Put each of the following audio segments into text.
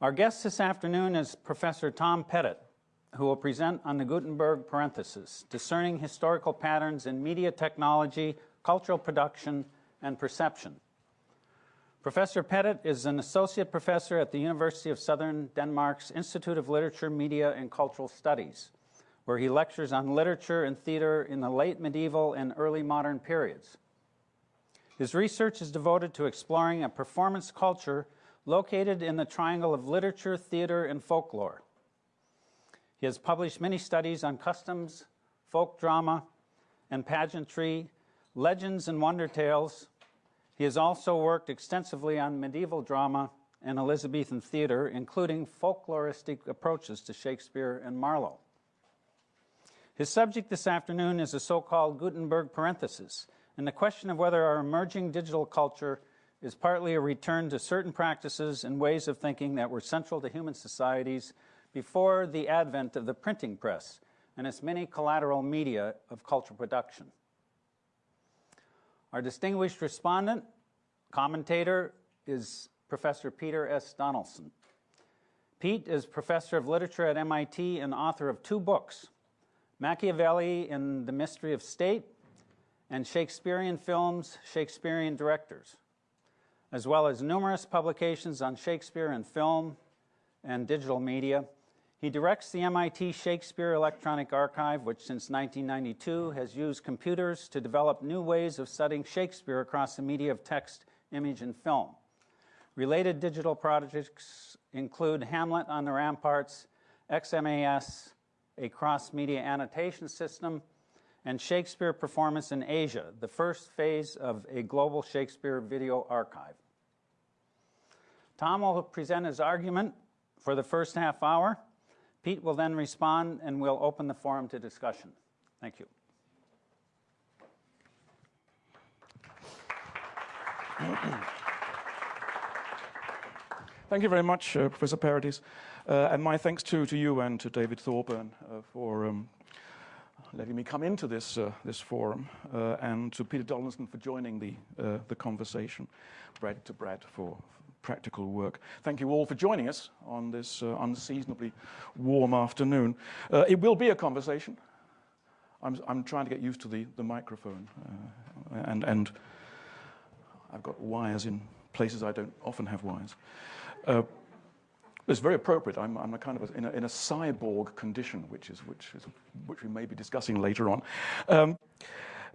Our guest this afternoon is Professor Tom Pettit, who will present on the Gutenberg parenthesis, discerning historical patterns in media technology, cultural production, and perception. Professor Pettit is an associate professor at the University of Southern Denmark's Institute of Literature, Media, and Cultural Studies, where he lectures on literature and theater in the late medieval and early modern periods. His research is devoted to exploring a performance culture located in the triangle of literature, theater, and folklore. He has published many studies on customs, folk drama, and pageantry, legends and wonder tales, he has also worked extensively on medieval drama and Elizabethan theater, including folkloristic approaches to Shakespeare and Marlowe. His subject this afternoon is a so-called Gutenberg parenthesis, and the question of whether our emerging digital culture is partly a return to certain practices and ways of thinking that were central to human societies before the advent of the printing press and its many collateral media of cultural production. Our distinguished respondent, commentator, is Professor Peter S. Donaldson. Pete is professor of literature at MIT and author of two books, Machiavelli and the Mystery of State, and Shakespearean Films, Shakespearean Directors, as well as numerous publications on Shakespeare and film and digital media, he directs the MIT Shakespeare Electronic Archive, which since 1992 has used computers to develop new ways of studying Shakespeare across the media of text, image, and film. Related digital projects include Hamlet on the Ramparts, XMAS, a cross-media annotation system, and Shakespeare Performance in Asia, the first phase of a global Shakespeare video archive. Tom will present his argument for the first half hour. Pete will then respond and we'll open the forum to discussion. Thank you. Thank you very much, uh, Professor Paradis. Uh, and my thanks to you and to David Thorburn uh, for um, letting me come into this, uh, this forum, uh, and to Peter Donaldson for joining the, uh, the conversation, Brad to Brad for, practical work. Thank you all for joining us on this uh, unseasonably warm afternoon. Uh, it will be a conversation. I'm, I'm, trying to get used to the, the microphone, uh, and, and I've got wires in places I don't often have wires. Uh, it's very appropriate. I'm, I'm a kind of a, in, a, in, a, cyborg condition, which is which is which we may be discussing later on. Um,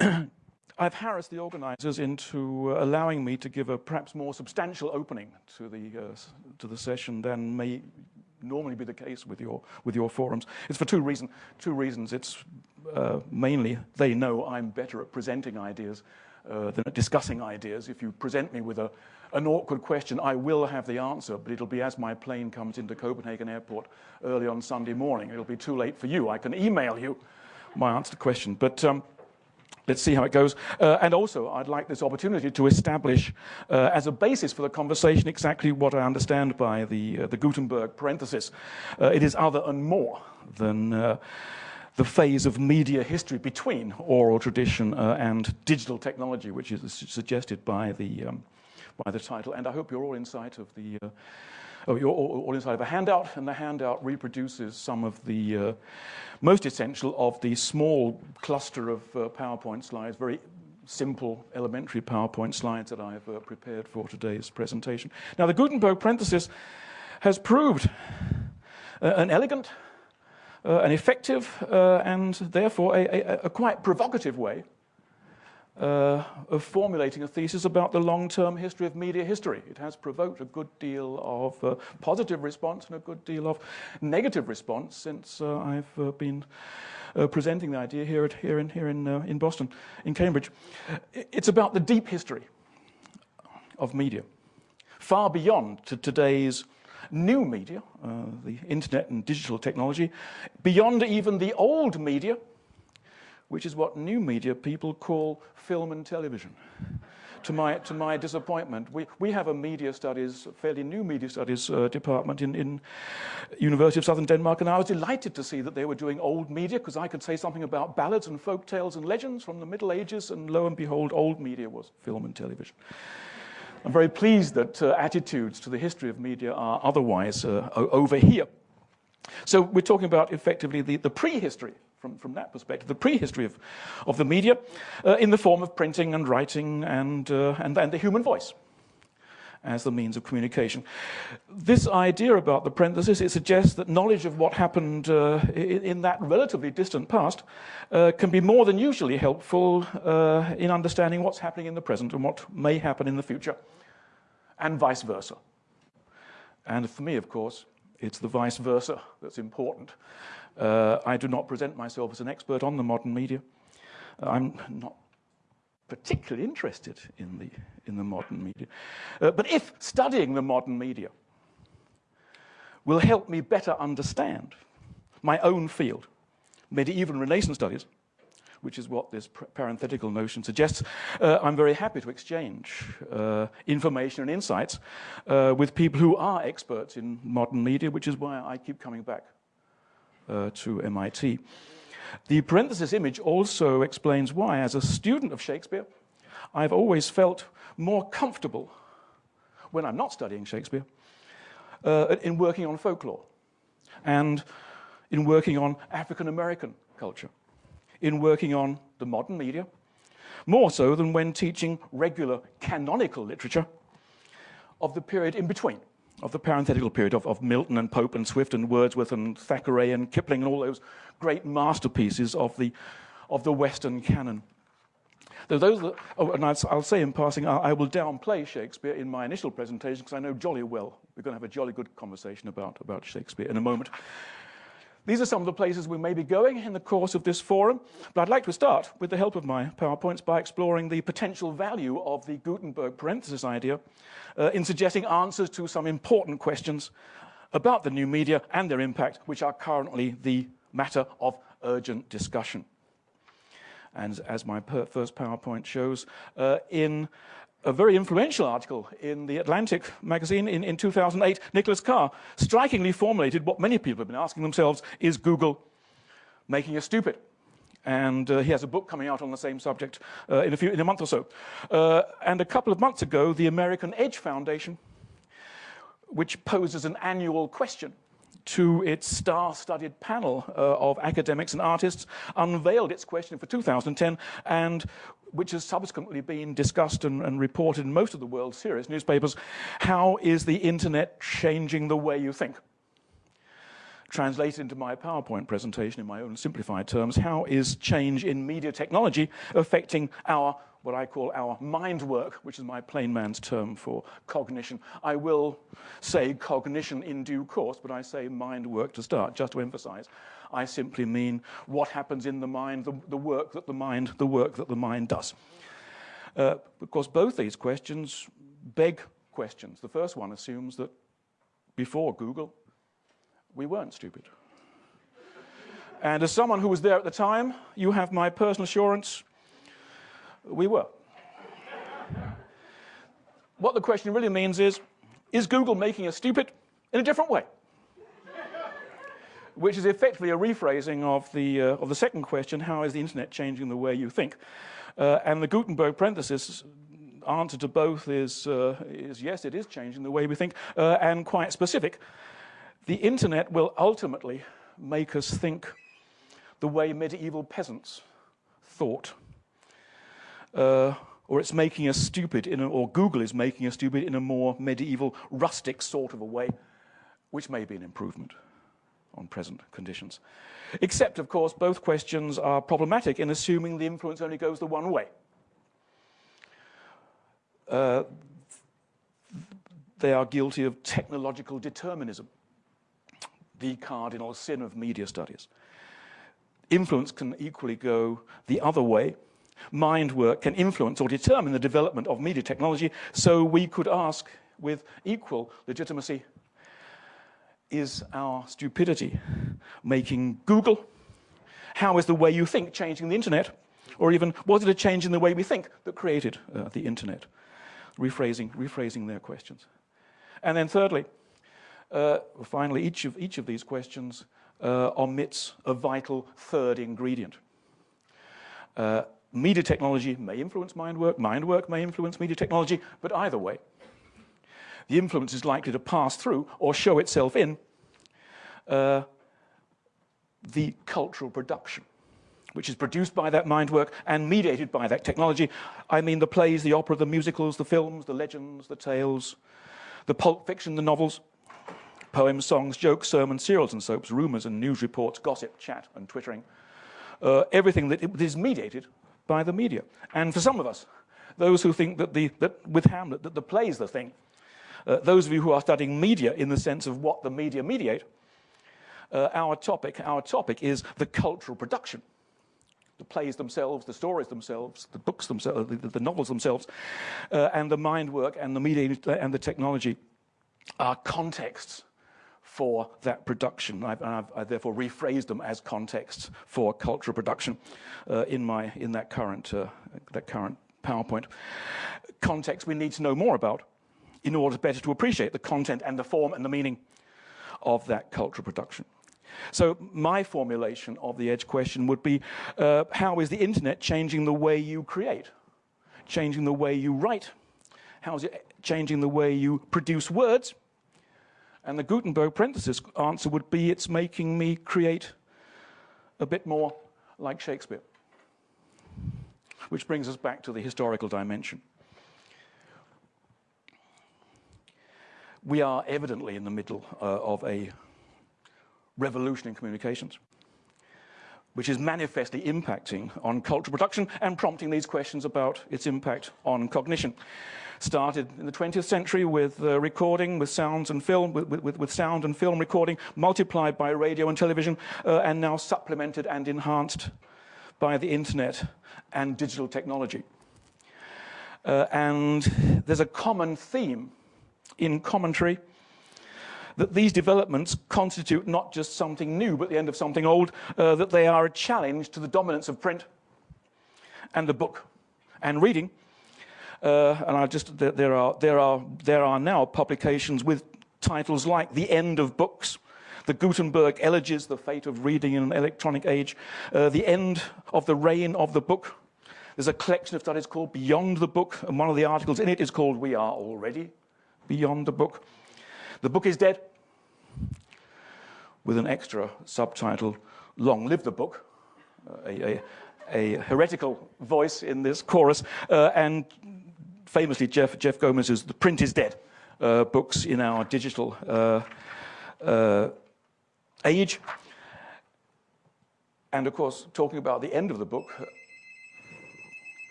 I've harassed the organizers into uh, allowing me to give a perhaps more substantial opening to the, uh, to the session than may normally be the case with your, with your forums. It's for two, reason, two reasons. It's uh, mainly they know I'm better at presenting ideas uh, than at discussing ideas. If you present me with a, an awkward question, I will have the answer, but it'll be as my plane comes into Copenhagen airport early on Sunday morning. It'll be too late for you. I can email you my answer to question. But um, let's see how it goes. Uh, and also, I'd like this opportunity to establish uh, as a basis for the conversation exactly what I understand by the, uh, the Gutenberg parenthesis. Uh, it is other and more than uh, the phase of media history between oral tradition uh, and digital technology, which is suggested by the, um, by the title. And I hope you're all in sight of the you're all inside of a handout, and the handout reproduces some of the uh, most essential of the small cluster of uh, PowerPoint slides, very simple elementary PowerPoint slides that I've uh, prepared for today's presentation. Now, the Gutenberg parenthesis has proved uh, an elegant, uh, an effective, uh, and therefore a, a, a quite provocative way uh, of formulating a thesis about the long-term history of media history. It has provoked a good deal of uh, positive response and a good deal of negative response since uh, I've uh, been uh, presenting the idea here, at, here in, here in, uh, in Boston, in Cambridge. It's about the deep history of media, far beyond to today's new media, the internet and digital technology, beyond even the old media, which is what new media people call film and television. To my, to my disappointment, we, we have a media studies, fairly new media studies uh, department in, in University of Southern Denmark, and I was delighted to see that they were doing old media, because I could say something about ballads and folk tales and legends from the Middle Ages, and lo and behold, old media was film and television. I'm very pleased that uh, attitudes to the history of media are otherwise uh, over here. So we're talking about effectively the, the prehistory from, from that perspective, the prehistory of, of the media uh, in the form of printing and writing and, uh, and, and the human voice as the means of communication. This idea about the parenthesis, it suggests that knowledge of what happened uh, in, in, that relatively distant past uh, can be more than usually helpful uh, in understanding what's happening in the present and what may happen in the future, and vice versa. And for me, of course, it's the vice versa that's important. Uh, I do not present myself as an expert on the modern media. I'm not particularly interested in the, in the modern media. Uh, but if studying the modern media will help me better understand my own field, medieval and Renaissance studies, which is what this parenthetical notion suggests, uh, I'm very happy to exchange uh, information and insights uh, with people who are experts in modern media, which is why I keep coming back uh, to MIT. The parenthesis image also explains why, as a student of Shakespeare, I've always felt more comfortable when I'm not studying Shakespeare uh, in working on folklore and in working on African American culture, in working on the modern media, more so than when teaching regular canonical literature of the period in between of the parenthetical period of, of Milton and Pope and Swift and Wordsworth and Thackeray and Kipling and all those great masterpieces of the, of the Western canon. Though those that, oh, and I'll, I'll, say in passing, I, I, will downplay Shakespeare in my initial presentation because I know jolly well we're going to have a jolly good conversation about, about Shakespeare in a moment. These are some of the places we may be going in the course of this forum, but I'd like to start, with the help of my PowerPoints, by exploring the potential value of the Gutenberg parenthesis idea uh, in suggesting answers to some important questions about the new media and their impact, which are currently the matter of urgent discussion. And as my first PowerPoint shows, uh, in a very influential article in the Atlantic magazine in, in 2008, Nicholas Carr strikingly formulated what many people have been asking themselves, is Google making us stupid? And uh, he has a book coming out on the same subject uh, in, a few, in a month or so. Uh, and a couple of months ago, the American Edge Foundation, which poses an annual question to its star-studded panel uh, of academics and artists, unveiled its question for 2010, and which has subsequently been discussed and, and, reported in most of the world's serious newspapers. How is the internet changing the way you think? Translated into my PowerPoint presentation in my own simplified terms, how is change in media technology affecting our what I call our mind work, which is my plain man's term for cognition. I will say cognition in due course, but I say mind work to start, just to emphasize. I simply mean what happens in the mind, the, the work that the mind, the work that the mind does. Uh, because both these questions beg questions. The first one assumes that before Google, we weren't stupid. And as someone who was there at the time, you have my personal assurance we were. what the question really means is, is Google making us stupid in a different way? Which is effectively a rephrasing of the, uh, of the second question, how is the internet changing the way you think? Uh, and the Gutenberg parenthesis answer to both is, uh, is yes, it is changing the way we think, uh, and quite specific. The internet will ultimately make us think the way medieval peasants thought uh, or it's making us stupid, in a, or Google is making us stupid in a more medieval, rustic sort of a way, which may be an improvement on present conditions. Except, of course, both questions are problematic in assuming the influence only goes the one way. Uh, they are guilty of technological determinism, the cardinal sin of media studies. Influence can equally go the other way, mind work can influence or determine the development of media technology, so we could ask with equal legitimacy, is our stupidity making Google? How is the way you think changing the internet? Or even, was it a change in the way we think that created uh, the internet? Rephrasing, rephrasing their questions. And then thirdly, uh, finally, each of, each of these questions uh, omits a vital third ingredient. Media technology may influence mind work, mind work may influence media technology, but either way, the influence is likely to pass through or show itself in uh, the cultural production, which is produced by that mind work and mediated by that technology. I mean the plays, the opera, the musicals, the films, the legends, the tales, the pulp fiction, the novels, poems, songs, jokes, sermons, serials and soaps, rumours and news reports, gossip, chat and twittering. Uh, everything that is mediated by the media. And for some of us, those who think that, the, that with Hamlet, that the play is the thing, uh, those of you who are studying media in the sense of what the media mediate, uh, our topic, our topic is the cultural production. The plays themselves, the stories themselves, the books themselves, the, the novels themselves, uh, and the mind work and the media and the technology are contexts for that production. I've, I've, I've, therefore rephrased them as contexts for cultural production uh, in, my, in that, current, uh, that current PowerPoint. Context we need to know more about in order better to appreciate the content and the form and the meaning of that cultural production. So my formulation of the edge question would be, uh, how is the internet changing the way you create? Changing the way you write? How is it changing the way you produce words? And the Gutenberg parenthesis answer would be, it's making me create a bit more like Shakespeare. Which brings us back to the historical dimension. We are evidently in the middle uh, of a revolution in communications, which is manifestly impacting on cultural production and prompting these questions about its impact on cognition. Started in the 20th century with uh, recording, with sounds and film, with, with, with, sound and film recording, multiplied by radio and television, uh, and now supplemented and enhanced by the internet and digital technology. Uh, and there's a common theme in commentary that these developments constitute not just something new, but the end of something old, uh, that they are a challenge to the dominance of print and the book and reading. Uh, and I just there are there are there are now publications with titles like "The End of Books," the Gutenberg Elegies, the fate of reading in an electronic age, uh, the end of the reign of the book. There's a collection of studies called Beyond the Book, and one of the articles in it is called We Are Already Beyond the Book. The book is dead, with an extra subtitle, Long Live the Book, a, a, a, heretical voice in this chorus, uh, and famously Jeff, Jeff Gomez's The Print is Dead uh, books in our digital uh, uh, age. And of course, talking about the end of the book,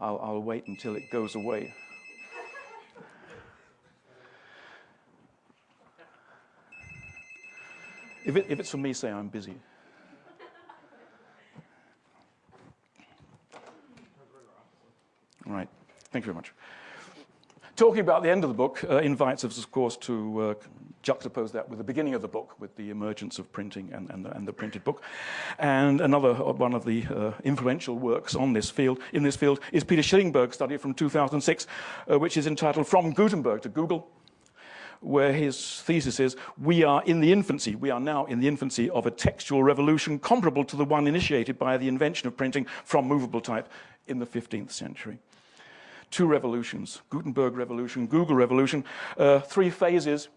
I'll, I'll wait until it goes away. If, it, if it's for me, say I'm busy. Right. Thank you very much. Talking about the end of the book uh, invites us, of course, to uh, juxtapose that with the beginning of the book, with the emergence of printing and, and, the, and the printed book. And another uh, one of the uh, influential works on this field, in this field is Peter Shillingsburg's study from 2006, uh, which is entitled From Gutenberg to Google, where his thesis is, we are in the infancy, we are now in the infancy of a textual revolution comparable to the one initiated by the invention of printing from movable type in the 15th century. Two revolutions, Gutenberg revolution, Google revolution, uh, three phases.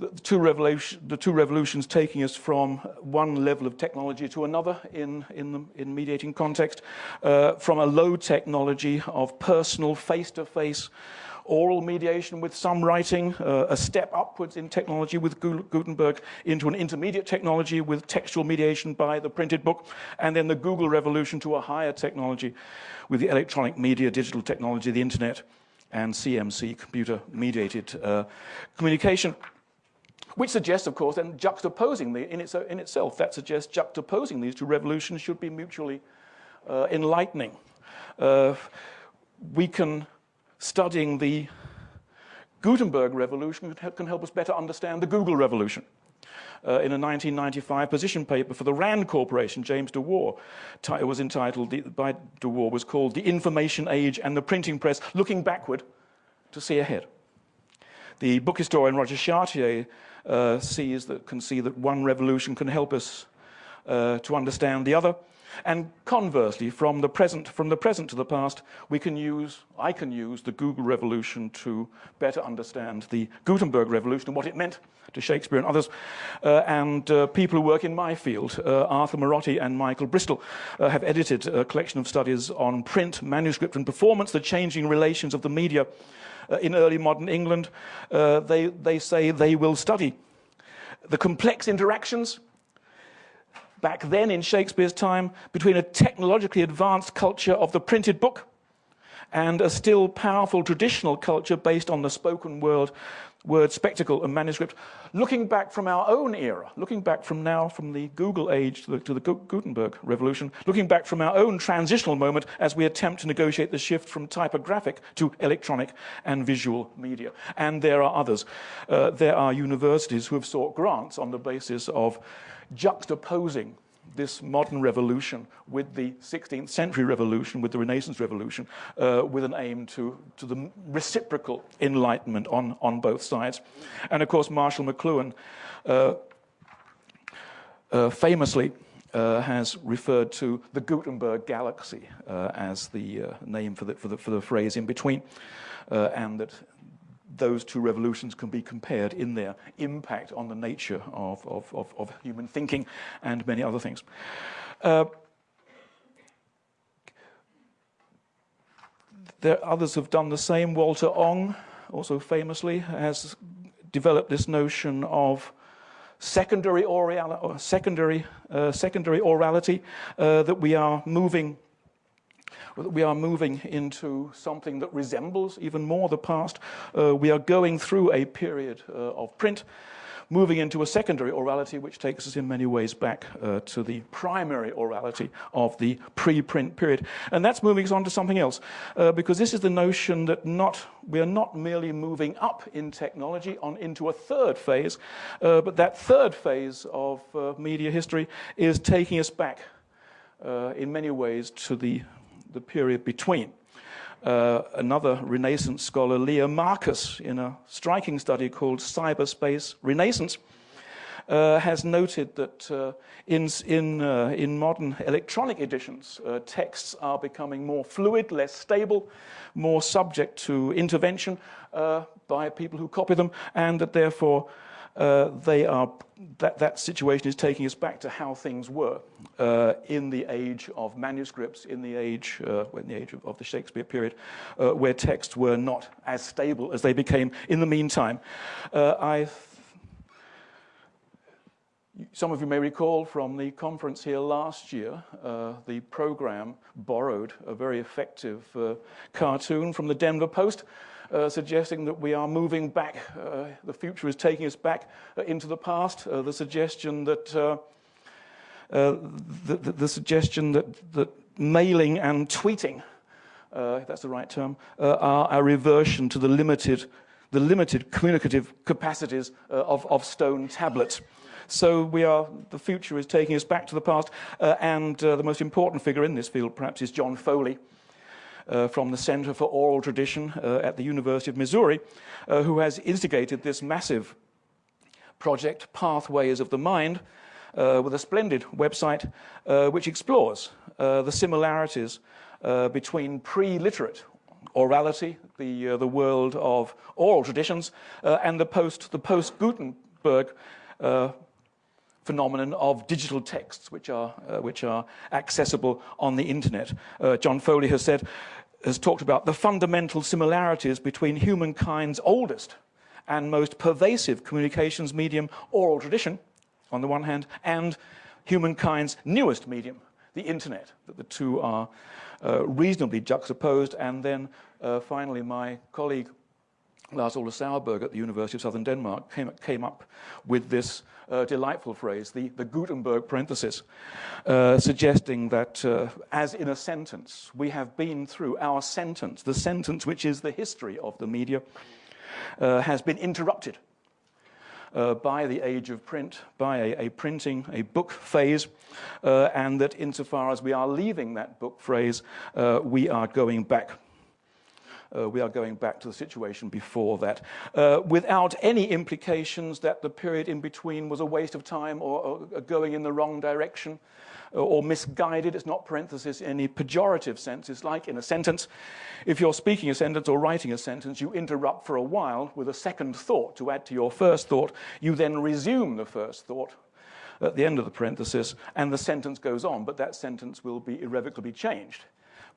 The two, the two, revolutions taking us from one level of technology to another in, in, the, in mediating context, uh, from a low technology of personal face-to-face -face oral mediation with some writing, uh, a step upwards in technology with Gutenberg into an intermediate technology with textual mediation by the printed book, and then the Google revolution to a higher technology with the electronic media, digital technology, the internet, and CMC, computer mediated uh, communication. Which suggests, of course, then juxtaposing the, in, its, in itself, that suggests juxtaposing these two revolutions should be mutually uh, enlightening. Uh, we can studying the Gutenberg revolution can help us better understand the Google revolution. Uh, in a 1995 position paper for the RAND Corporation, James DeWar was entitled, by DeWar, was called The Information Age and the Printing Press, Looking Backward to See Ahead. The book historian Roger Chartier uh, sees that, can see that one revolution can help us uh, to understand the other. And conversely, from the present, from the present to the past, we can use, I can use the Google revolution to better understand the Gutenberg revolution and what it meant to Shakespeare and others. Uh, and uh, people who work in my field, uh, Arthur Marotti and Michael Bristol, uh, have edited a collection of studies on print, manuscript, and performance, the changing relations of the media uh, in early modern England. Uh, they, they say they will study the complex interactions back then in Shakespeare's time between a technologically advanced culture of the printed book and a still powerful traditional culture based on the spoken word, word spectacle and manuscript. Looking back from our own era, looking back from now, from the Google age to the, to the Gutenberg revolution, looking back from our own transitional moment as we attempt to negotiate the shift from typographic to electronic and visual media. And there are others. Uh, there are universities who have sought grants on the basis of juxtaposing this modern revolution with the 16th century revolution, with the Renaissance revolution, uh, with an aim to, to the reciprocal enlightenment on, on both sides. And of course, Marshall McLuhan uh, uh, famously uh, has referred to the Gutenberg galaxy uh, as the uh, name for the, for, the, for the phrase in between, and that those two revolutions can be compared in their impact on the nature of, of, of, of human thinking and many other things. Uh, there others have done the same. Walter Ong, also famously, has developed this notion of secondary, secondary, uh, secondary orality, uh, that we are moving we are moving into something that resembles even more the past. Uh, we are going through a period uh, of print, moving into a secondary orality, which takes us in many ways back uh, to the primary orality of the pre-print period. And that's moving us on to something else, uh, because this is the notion that not, we are not merely moving up in technology on into a third phase, uh, but that third phase of uh, media history is taking us back uh, in many ways to the the period between. Uh, another Renaissance scholar, Leah Marcus, in a striking study called Cyberspace Renaissance, uh, has noted that uh, in, in, uh, in modern electronic editions, uh, texts are becoming more fluid, less stable, more subject to intervention uh, by people who copy them, and that therefore uh, they are, that, that situation is taking us back to how things were uh, in the age of manuscripts, in the age, uh, in the age of, of the Shakespeare period, uh, where texts were not as stable as they became in the meantime. Uh, I some of you may recall from the conference here last year, uh, the program borrowed a very effective uh, cartoon from the Denver Post uh, suggesting that we are moving back, uh, the future is taking us back uh, into the past, uh, the suggestion that the, the, the, suggestion that, that mailing and tweeting, if that's the right term, are a reversion to the limited, the limited communicative capacities of, of stone tablets. So we are, the future is taking us back to the past, uh, and uh, the most important figure in this field perhaps is John Foley, uh, from the Center for Oral Tradition uh, at the University of Missouri, uh, who has instigated this massive project, Pathways of the Mind, uh, with a splendid website uh, which explores uh, the similarities between pre-literate orality, the, the world of oral traditions, and the post the post Gutenberg phenomenon of digital texts, which are, uh, which are accessible on the internet. Uh, John Foley has said, has talked about the fundamental similarities between humankind's oldest and most pervasive communications medium, oral tradition, on the one hand, and humankind's newest medium, the internet, that the two are uh, reasonably juxtaposed. And then uh, finally, my colleague Lars Ole Sauerberg at the University of Southern Denmark came, came up with this uh, delightful phrase, the, the Gutenberg parenthesis, uh, suggesting that uh, as in a sentence, we have been through our sentence, the sentence which is the history of the media, uh, has been interrupted uh, by the age of print, by a, a printing, a book phase, uh, and that insofar as we are leaving that book phrase, uh, we are going back Uh, we are going back to the situation before that, uh, without any implications that the period in between was a waste of time or, or going in the wrong direction uh, or misguided. It's not parenthesis in any pejorative sense. It's like in a sentence. If you're speaking a sentence or writing a sentence, you interrupt for a while with a second thought to add to your first thought. You then resume the first thought at the end of the parenthesis, and the sentence goes on, but that sentence will be irrevocably changed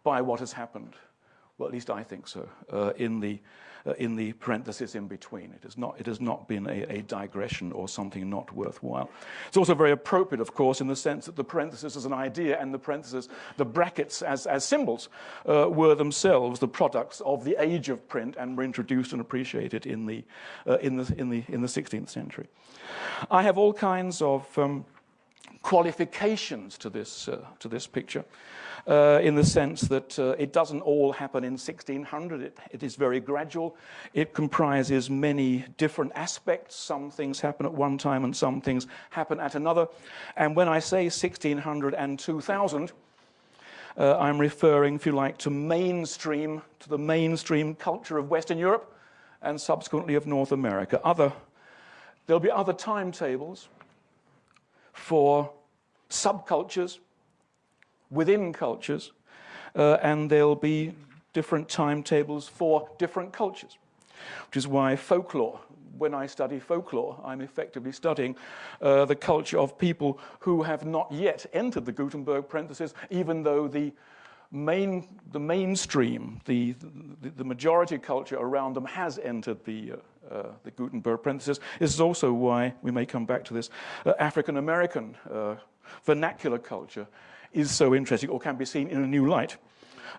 by what has happened well, at least I think so, uh, in, the, uh, in the parenthesis in between. It has not, it has not been a, a, digression or something not worthwhile. It's also very appropriate, of course, in the sense that the parenthesis as an idea and the parenthesis, the brackets as, as symbols, uh, were themselves the products of the age of print and were introduced and appreciated in the, uh, in the, in the, in the 16th century. I have all kinds of um, qualifications to this, uh, to this picture uh, in the sense that uh, it doesn't all happen in 1600. It, it is very gradual. It comprises many different aspects. Some things happen at one time and some things happen at another. And when I say 1600 and 2000, uh, I'm referring, if you like, to mainstream, to the mainstream culture of Western Europe and subsequently of North America. Other, there'll be other timetables for subcultures within cultures, uh, and there'll be different timetables for different cultures, which is why folklore, when I study folklore, I'm effectively studying uh, the culture of people who have not yet entered the Gutenberg parenthesis, even though the main, the mainstream, the, the, the majority culture around them has entered the, uh, uh, the Gutenberg parenthesis. This is also why, we may come back to this, uh, African American uh, vernacular culture is so interesting or can be seen in a new light.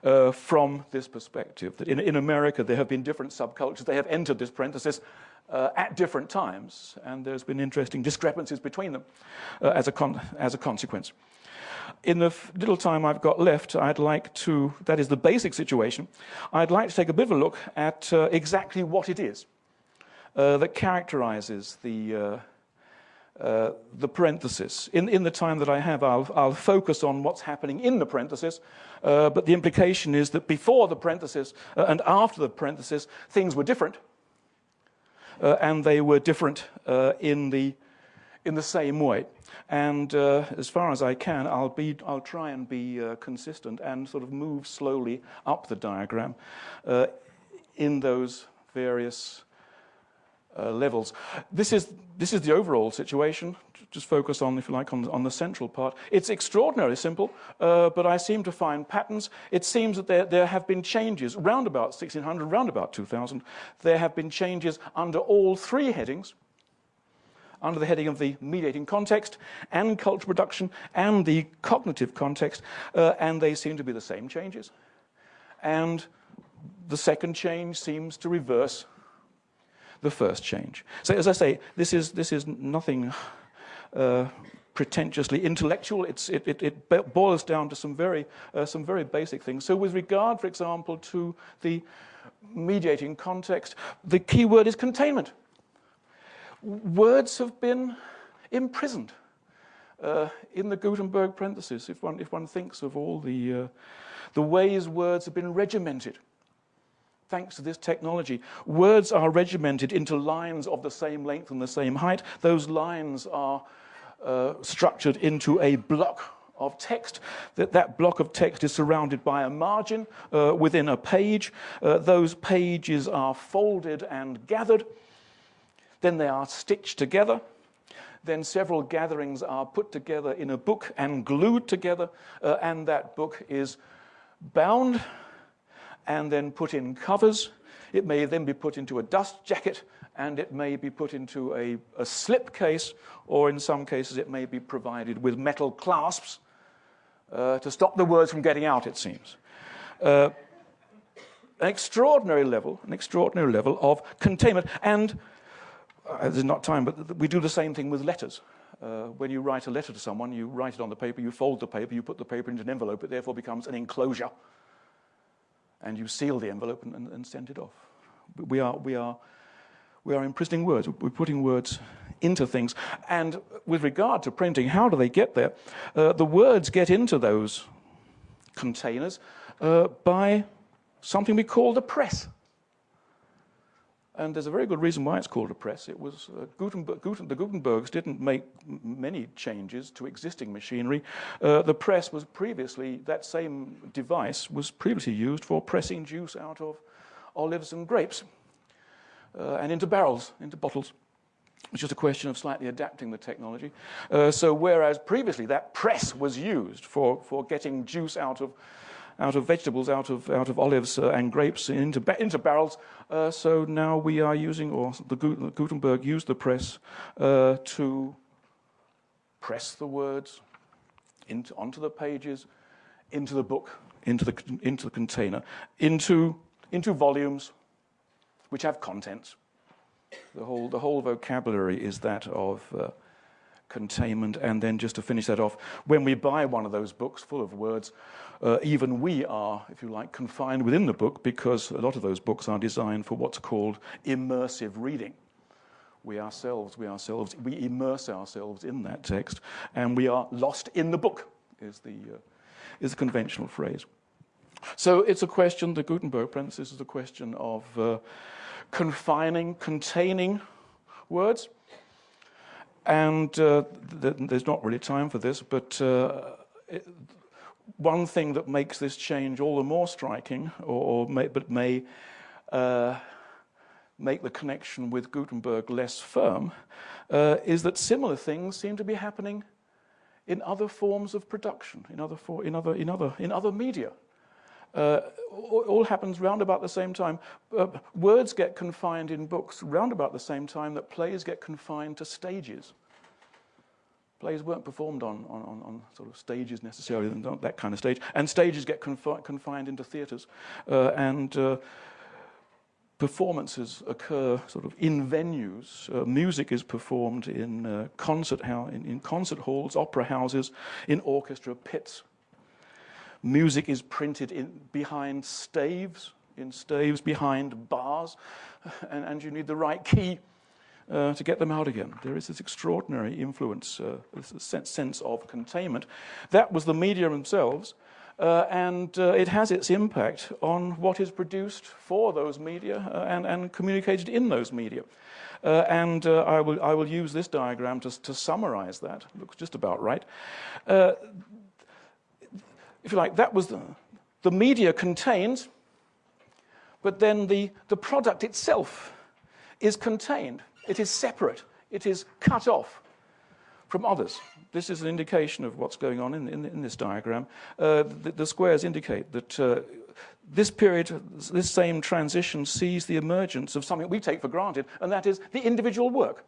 Uh, from this perspective. That in, in, America, there have been different subcultures. They have entered this parenthesis uh, at different times, and there's been interesting discrepancies between them as, a as a consequence. In the little time I've got left, I'd like to, that is the basic situation, I'd like to take a bit of a look at exactly what it is that characterizes the uh, uh, the parenthesis. In, in the time that I have, I'll, I'll focus on what's happening in the parenthesis, uh, but the implication is that before the parenthesis uh, and after the parenthesis, things were different, uh, and they were different uh, in, the, in the same way. And as far as I can, I'll, be, I'll try and be consistent and sort of move slowly up the diagram in those various uh, levels. This is, this is the overall situation. Just focus on, if you like, on, on the central part. It's extraordinarily simple, uh, but I seem to find patterns. It seems that there, there have been changes round about 1600, round about 2000. There have been changes under all three headings under the heading of the mediating context and culture production and the cognitive context, uh, and they seem to be the same changes. And the second change seems to reverse the first change. So as I say, this is, this is nothing uh, pretentiously intellectual. It, it, it, boils down to some very, uh, some very basic things. So with regard, for example, to the mediating context, the key word is containment. Words have been imprisoned uh, in the Gutenberg parenthesis, if one, if one thinks of all the, uh, the ways words have been regimented thanks to this technology. Words are regimented into lines of the same length and the same height. Those lines are uh, structured into a block of text. That, that block of text is surrounded by a margin uh, within a page. Uh, those pages are folded and gathered. Then they are stitched together. Then several gatherings are put together in a book and glued together, uh, and that book is bound and then put in covers. It may then be put into a dust jacket and it may be put into a, a slip case, or in some cases it may be provided with metal clasps uh, to stop the words from getting out, it seems. Uh, an extraordinary level, an extraordinary level of containment. And uh, there's not time, but we do the same thing with letters. Uh, when you write a letter to someone, you write it on the paper, you fold the paper, you put the paper into an envelope, it therefore becomes an enclosure and you seal the envelope and, and, and send it off. We are, we, are, we are imprisoning words. We're putting words into things. And with regard to printing, how do they get there? Uh, the words get into those containers uh, by something we call the press. And there's a very good reason why it's called a press. It was uh, Gutenberg, Guten, the Gutenbergs didn't make many changes to existing machinery. Uh, the press was previously, that same device was previously used for pressing juice out of olives and grapes uh, and into barrels, into bottles. It's just a question of slightly adapting the technology. Uh, so whereas previously that press was used for, for getting juice out of out of vegetables, out of, out of olives uh, and grapes into, into barrels. Uh, so now we are using, or the Gutenberg used the press uh, to press the words into, onto the pages, into the book, into the, into the container, into, into volumes which have contents. The whole, the whole vocabulary is that of uh, containment. And then just to finish that off, when we buy one of those books full of words, uh, even we are, if you like, confined within the book because a lot of those books are designed for what's called immersive reading. We ourselves, we ourselves, we immerse ourselves in that text, and we are lost in the book, is the, uh, is the conventional phrase. So it's a question, the Gutenberg parenthesis is a question of uh, confining, containing words. And uh, th there's not really time for this, but uh, it, one thing that makes this change all the more striking, or, or may, but may uh, make the connection with Gutenberg less firm, uh, is that similar things seem to be happening in other forms of production, in other, for, in other, in other, in other media. Uh, all happens round about the same time. Uh, words get confined in books round about the same time that plays get confined to stages. Plays weren't performed on, on, on sort of stages necessarily, not that kind of stage. And stages get confi confined into theatres. Uh, and uh, performances occur sort of in venues. Uh, music is performed in, uh, concert in, in concert halls, opera houses, in orchestra pits. Music is printed in, behind staves, in staves behind bars, and, and you need the right key uh, to get them out again. There is this extraordinary influence, uh, this sense of containment. That was the media themselves, uh, and uh, it has its impact on what is produced for those media uh, and, and, communicated in those media. Uh, and I, will, I will use this diagram to, to summarize that. Looks just about right. if you like, that was the, the media contains, but then the, the product itself is contained. It is separate. It is cut off from others. This is an indication of what's going on in, in, in this diagram. Uh, the, the, squares indicate that uh, this period, this same transition sees the emergence of something we take for granted, and that is the individual work.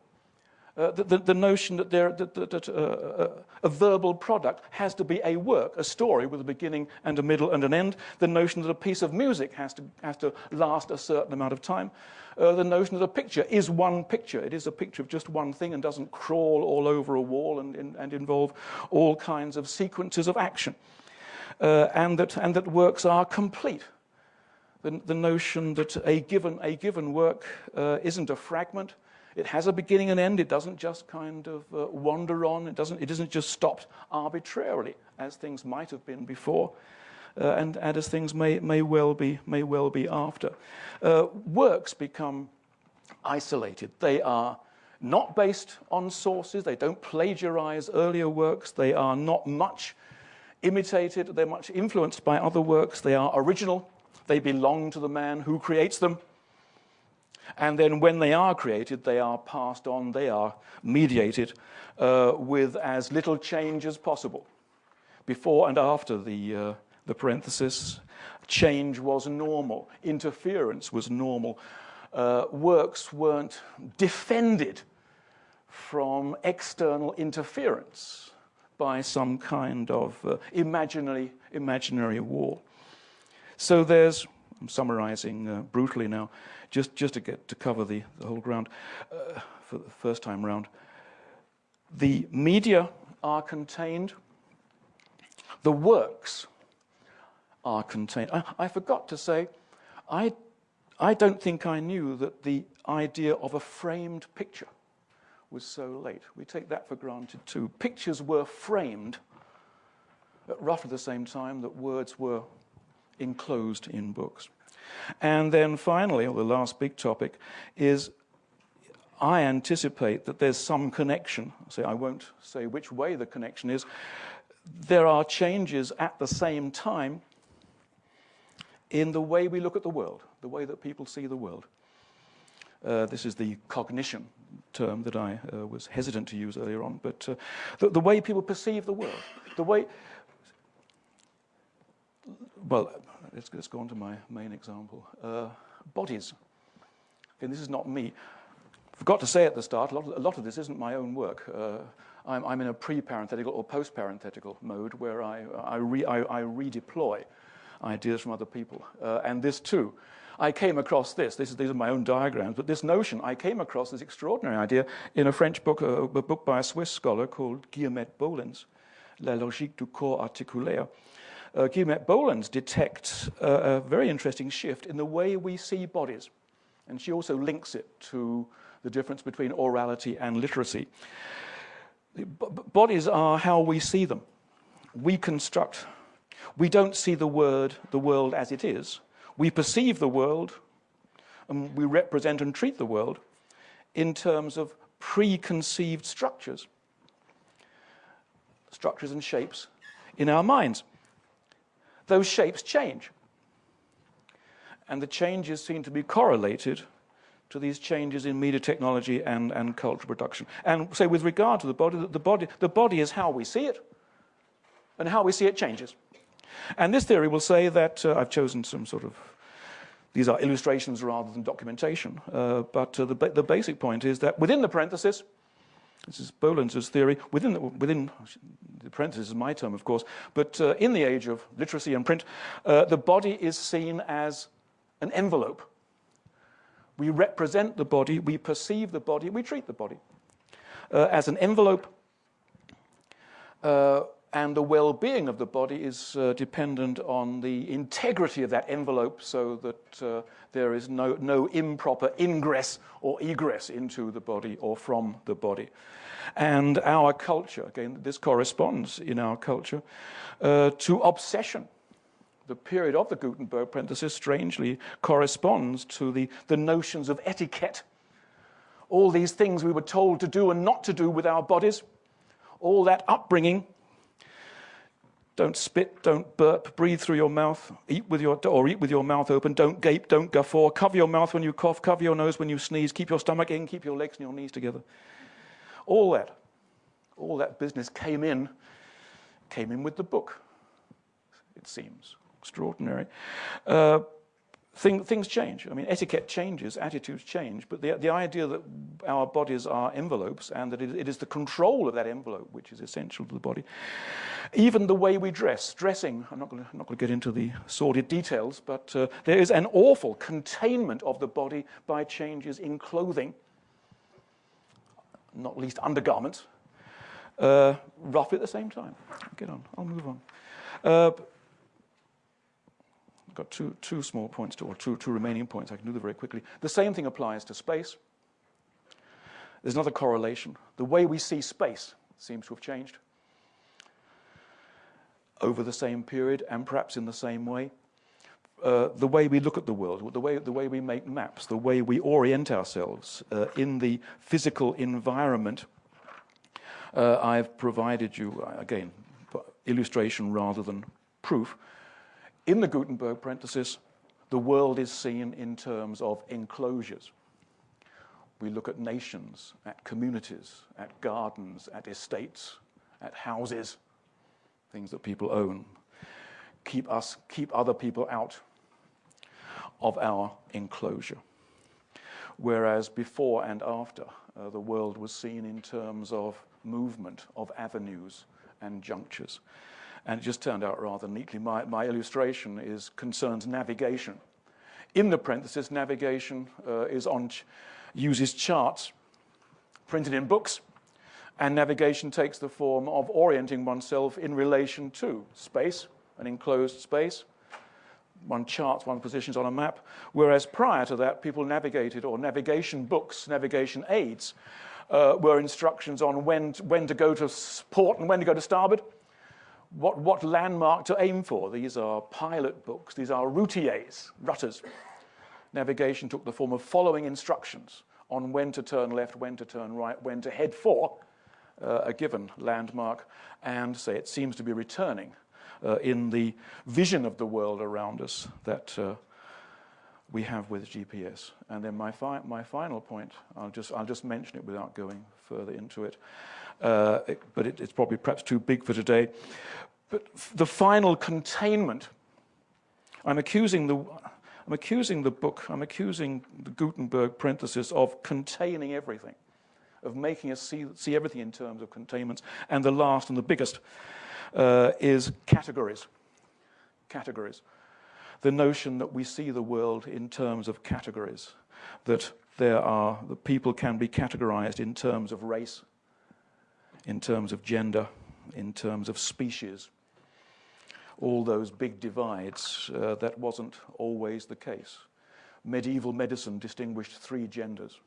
Uh, the, the, the, notion that, there, that, that, uh, uh, a verbal product has to be a work, a story with a beginning and a middle and an end, the notion that a piece of music has to, has to last a certain amount of time, uh, the notion that a picture is one picture. It is a picture of just one thing and doesn't crawl all over a wall and, and involve all kinds of sequences of action. Uh, and, that, and that works are complete. The, the notion that a given, a given work uh, isn't a fragment, it has a beginning and end. It doesn't just kind of uh, wander on. It doesn't, it isn't just stopped arbitrarily, as things might have been before uh, and, and, as things may, may, well be, may well be after. Uh, works become isolated. They are not based on sources. They don't plagiarize earlier works. They are not much imitated. They're much influenced by other works. They are original. They belong to the man who creates them. And then when they are created, they are passed on, they are mediated uh, with as little change as possible before and after the, uh, the parenthesis. Change was normal, interference was normal. Uh, works weren't defended from external interference by some kind of uh, imaginary, imaginary wall. So there's, I'm summarizing uh, brutally now, just, just to get to cover the, the whole ground uh, for the first time round. The media are contained, the works are contained. I, I forgot to say, I, I don't think I knew that the idea of a framed picture was so late. We take that for granted too. Pictures were framed at roughly the same time that words were enclosed in books. And then finally, or the last big topic, is I anticipate that there's some connection. Say I won't say which way the connection is. There are changes at the same time in the way we look at the world, the way that people see the world. Uh, this is the cognition term that I uh, was hesitant to use earlier on, but uh, the, the, way people perceive the world, the way. Well, let's, let's go on to my main example. Uh, bodies. And this is not me. Forgot to say at the start, a lot of, a lot of this isn't my own work. Uh, I'm, I'm, in a pre-parenthetical or post-parenthetical mode where I, I, re, I, I redeploy ideas from other people. Uh, and this too I came across this. this is, these are my own diagrams, but this notion, I came across this extraordinary idea in a French book, a, a book by a Swiss scholar called Guillemette Bolens, La logique du corps articulaire. Uh, Guillemette detects a very interesting shift in the way we see bodies. And she also links it to the difference between orality and literacy. B bodies are how we see them. We construct. We don't see the word, the world as it is. We perceive the world and we represent and treat the world in terms of preconceived structures, structures and shapes in our minds. Those shapes change. And the changes seem to be correlated to these changes in media technology and, and cultural production. And so with regard to the body, the body, the body is how we see it, and how we see it changes. And this theory will say that, uh, I've chosen some sort of, these are illustrations rather than documentation, uh, but uh, the, the basic point is that within the parenthesis, this is Bolens's theory, within the, within the parenthesis is my term, of course, but uh, in the age of literacy and print, uh, the body is seen as an envelope. We represent the body, we perceive the body, we treat the body uh, as an envelope and the well-being of the body is uh, dependent on the integrity of that envelope so that uh, there is no, no improper ingress or egress into the body or from the body. And our culture, again, this corresponds in our culture uh, to obsession. The period of the Gutenberg parenthesis strangely corresponds to the, the notions of etiquette. All these things we were told to do and not to do with our bodies, all that upbringing don't spit, don't burp, breathe through your mouth, eat with your, or eat with your mouth open, don't gape, don't guffaw, cover your mouth when you cough, cover your nose when you sneeze, keep your stomach in, keep your legs and your knees together. All that, all that business came in, came in with the book, it seems. Extraordinary. Uh, Thing, things change. I mean, etiquette changes, attitudes change, but the, the idea that our bodies are envelopes and that it, it is the control of that envelope which is essential to the body. Even the way we dress, dressing, I'm not going to get into the sordid details, but uh, there is an awful containment of the body by changes in clothing, not least undergarments, uh, roughly at the same time. Get on, I'll move on. Uh, got two, two small points, to, or two, two remaining points. I can do them very quickly. The same thing applies to space. There's another correlation. The way we see space seems to have changed over the same period and perhaps in the same way. Uh, the way we look at the world, the way, the way we make maps, the way we orient ourselves uh, in the physical environment. Uh, I've provided you, uh, again, illustration rather than proof, in the Gutenberg parenthesis, the world is seen in terms of enclosures. We look at nations, at communities, at gardens, at estates, at houses, things that people own. Keep us, keep other people out of our enclosure. Whereas before and after, uh, the world was seen in terms of movement, of avenues and junctures. And it just turned out rather neatly. My, my illustration is concerns navigation. In the parenthesis, navigation uh, is on ch uses charts printed in books, and navigation takes the form of orienting oneself in relation to space, an enclosed space. One charts one positions on a map, whereas prior to that, people navigated, or navigation books, navigation aids, uh, were instructions on when, when to go to port and when to go to starboard what, what landmark to aim for. These are pilot books, these are routiers, rutters. Navigation took the form of following instructions on when to turn left, when to turn right, when to head for uh, a given landmark, and say it seems to be returning uh, in the vision of the world around us that uh, we have with GPS. And then my, fi my final point, I'll just, I'll just mention it without going further into it, it but it, it's probably perhaps too big for today. But the final containment, I'm accusing the, I'm accusing the book, I'm accusing the Gutenberg parenthesis of containing everything, of making us see, see everything in terms of containments. And the last and the biggest uh, is categories. Categories. The notion that we see the world in terms of categories, that there are, that people can be categorized in terms of race, in terms of gender, in terms of species, all those big divides. Uh, that wasn't always the case. Medieval medicine distinguished three genders,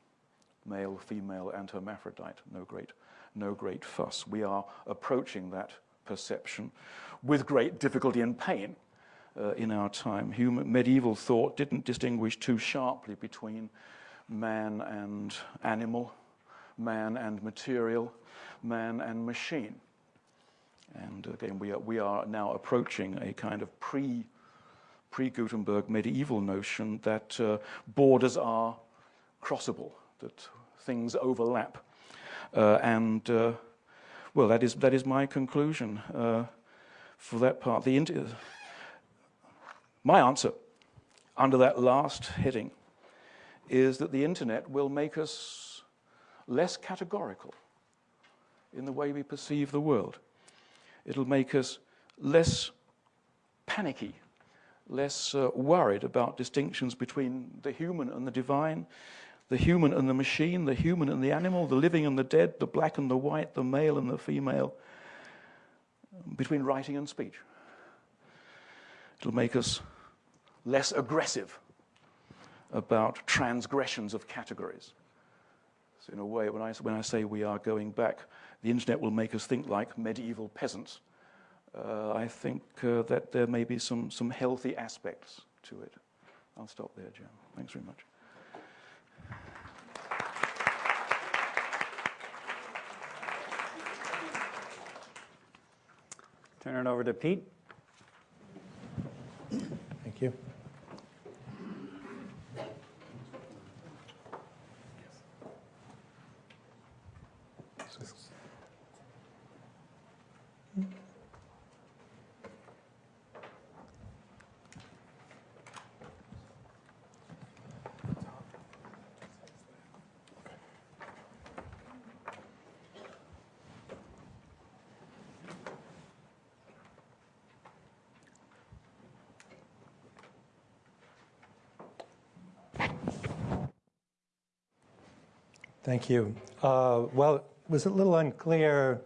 male, female, and hermaphrodite. No great, no great fuss. We are approaching that perception with great difficulty and pain uh, in our time. Human, medieval thought didn't distinguish too sharply between man and animal, man and material, man and machine. And again, we are, we are now approaching a kind of pre, pre-Gutenberg medieval notion that uh, borders are crossable, that things overlap. Uh, and, uh, well, that is, that is my conclusion uh, for that part. The my answer under that last heading is that the internet will make us less categorical in the way we perceive the world. It'll make us less panicky, less uh, worried about distinctions between the human and the divine, the human and the machine, the human and the animal, the living and the dead, the black and the white, the male and the female, between writing and speech. It'll make us less aggressive about transgressions of categories. So in a way, when I, when I say we are going back the internet will make us think like medieval peasants. Uh, I think uh, that there may be some, some healthy aspects to it. I'll stop there, Jim. Thanks very much. Turn it over to Pete. Thank you. Thank you. Uh, well, it was a little unclear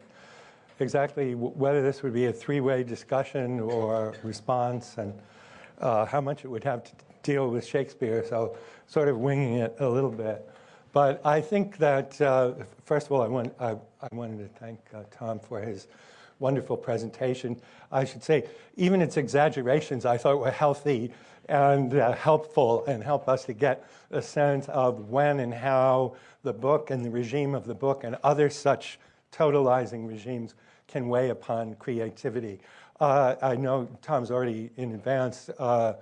exactly whether this would be a three-way discussion or response and uh, how much it would have to deal with Shakespeare, so sort of winging it a little bit. But I think that, uh, first of all, I, want, I, I wanted to thank uh, Tom for his wonderful presentation. I should say, even its exaggerations I thought were healthy and uh, helpful and help us to get a sense of when and how the book and the regime of the book and other such totalizing regimes can weigh upon creativity. Uh, I know Tom's already in advance uh,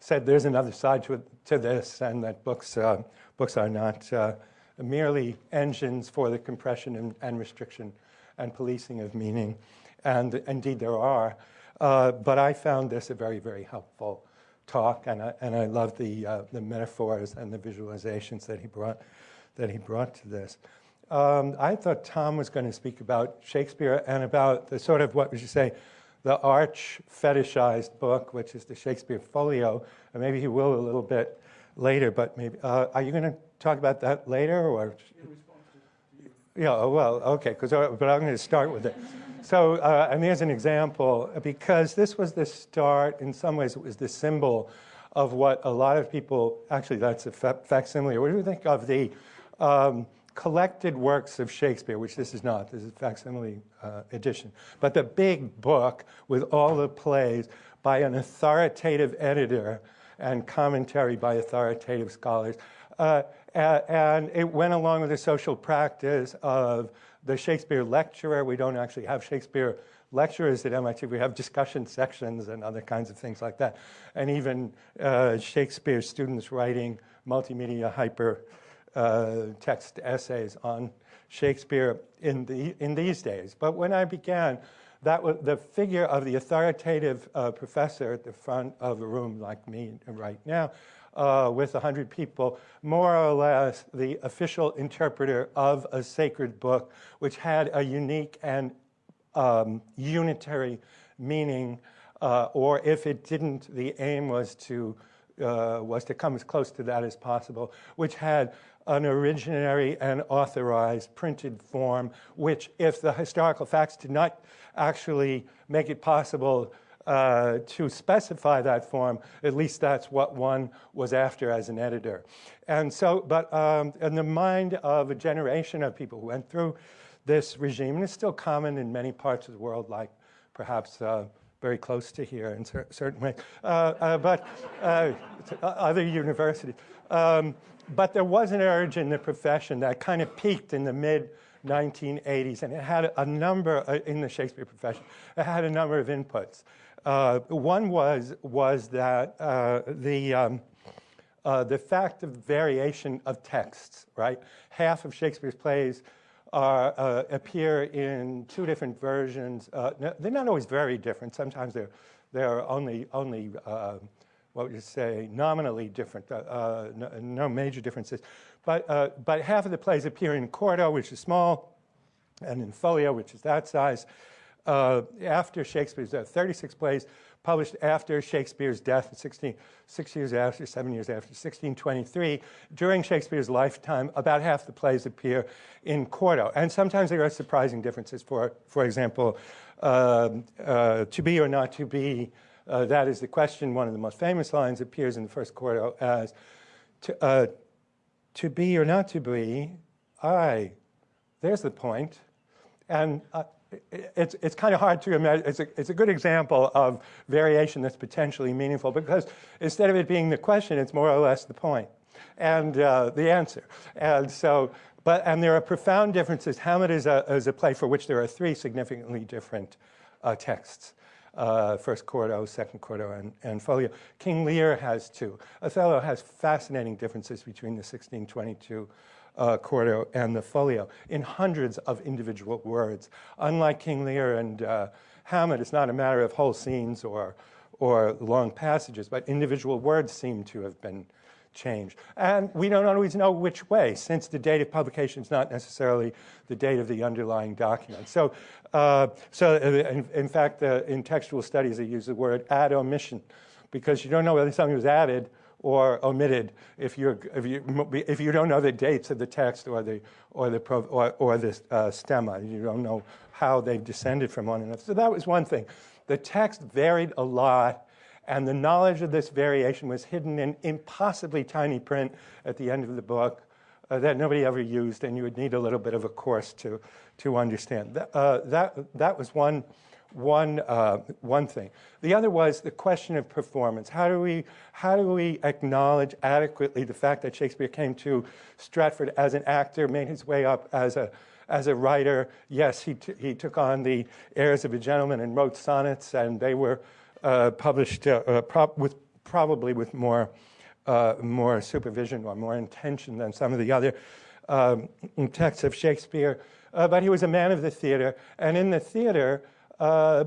said there's another side to, to this and that books, uh, books are not uh, merely engines for the compression and, and, restriction and policing of meaning. And indeed there are. Uh, but I found this a very, very helpful talk, and I, and I love the, uh, the metaphors and the visualizations that he brought, that he brought to this. Um, I thought Tom was going to speak about Shakespeare and about the sort of, what would you say, the arch fetishized book, which is the Shakespeare Folio, and maybe he will a little bit later, but maybe, uh, are you going to talk about that later? or? Yeah, oh, well, okay, because uh, but I'm going to start with it. So, uh, and here's an example, because this was the start, in some ways it was the symbol of what a lot of people, actually that's a facsimile. What do you think of the um, collected works of Shakespeare, which this is not, this is a facsimile uh, edition, but the big book with all the plays by an authoritative editor and commentary by authoritative scholars. Uh, and it went along with the social practice of the Shakespeare lecturer. We don't actually have Shakespeare lecturers at MIT. We have discussion sections and other kinds of things like that. And even uh, Shakespeare students writing multimedia hyper uh, text essays on Shakespeare in, the, in these days. But when I began, that was the figure of the authoritative uh, professor at the front of a room like me right now uh, with 100 people, more or less the official interpreter of a sacred book, which had a unique and um, unitary meaning, uh, or if it didn't, the aim was to uh, was to come as close to that as possible, which had an originary and authorized printed form, which, if the historical facts did not actually make it possible uh, to specify that form, at least that's what one was after as an editor. And so, but um, in the mind of a generation of people who went through this regime, and it's still common in many parts of the world, like perhaps uh, very close to here in cer certain ways, uh, uh but uh, other universities. Um, but there was an urge in the profession that kind of peaked in the mid 1980s, and it had a number in the Shakespeare profession. It had a number of inputs. Uh, one was, was that uh, the, um, uh, the fact of variation of texts, right? Half of Shakespeare's plays are, uh, appear in two different versions. Uh, they're not always very different. Sometimes they're, they're only, only uh, what would you say, nominally different, no, no, major differences. But, but half of the plays appear in quarto, which is small, and in folio, which is that size uh, after Shakespeare's death, 36 plays published after Shakespeare's death, 16, six years after, seven years after, 1623. During Shakespeare's lifetime, about half the plays appear in quarto. And sometimes there are surprising differences. For, for example, uh, uh, to be or not to be, uh, that is the question. One of the most famous lines appears in the first quarto as, to, uh, to be or not to be, I, there's the point. And uh, it's, it's kind of hard to imagine. It's a, it's a good example of variation that's potentially meaningful because instead of it being the question, it's more or less the point and uh, the answer. And so, but, and there are profound differences. Hamlet is a, is a play for which there are three significantly different uh, texts. Uh, first quarto, second quarto, and, and folio. King Lear has two. Othello has fascinating differences between the 1622 uh, quarto and the folio in hundreds of individual words. Unlike King Lear and uh, Hamlet, it's not a matter of whole scenes or, or long passages, but individual words seem to have been changed. And we don't always know which way, since the date of publication is not necessarily the date of the underlying document. So, uh, so uh, in, in fact, in textual studies, they use the word ad omission, because you don't know whether something was added or omitted if, you're, if, you, if you don't know the dates of the text or the, or the, or, or the uh, stemma. You don't know how they've descended from one another. So that was one thing. The text varied a lot, and the knowledge of this variation was hidden in impossibly tiny print at the end of the book uh, that nobody ever used, and you would need a little bit of a course to, to understand. That, uh, that, that was one one, uh, one thing. The other was the question of performance. How do, we, how do we acknowledge adequately the fact that Shakespeare came to Stratford as an actor, made his way up as a, as a writer? Yes, he, he took on the airs of a gentleman and wrote sonnets, and they were uh, published uh, uh pro with, probably with more, uh, more supervision or more intention than some of the other um, texts of Shakespeare. Uh, but he was a man of the theater, and in the theater, uh,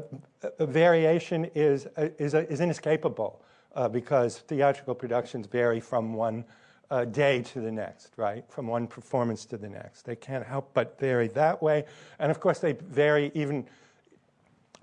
variation is, is, is inescapable uh, because theatrical productions vary from one uh, day to the next, right? From one performance to the next. They can't help but vary that way. And of course, they vary even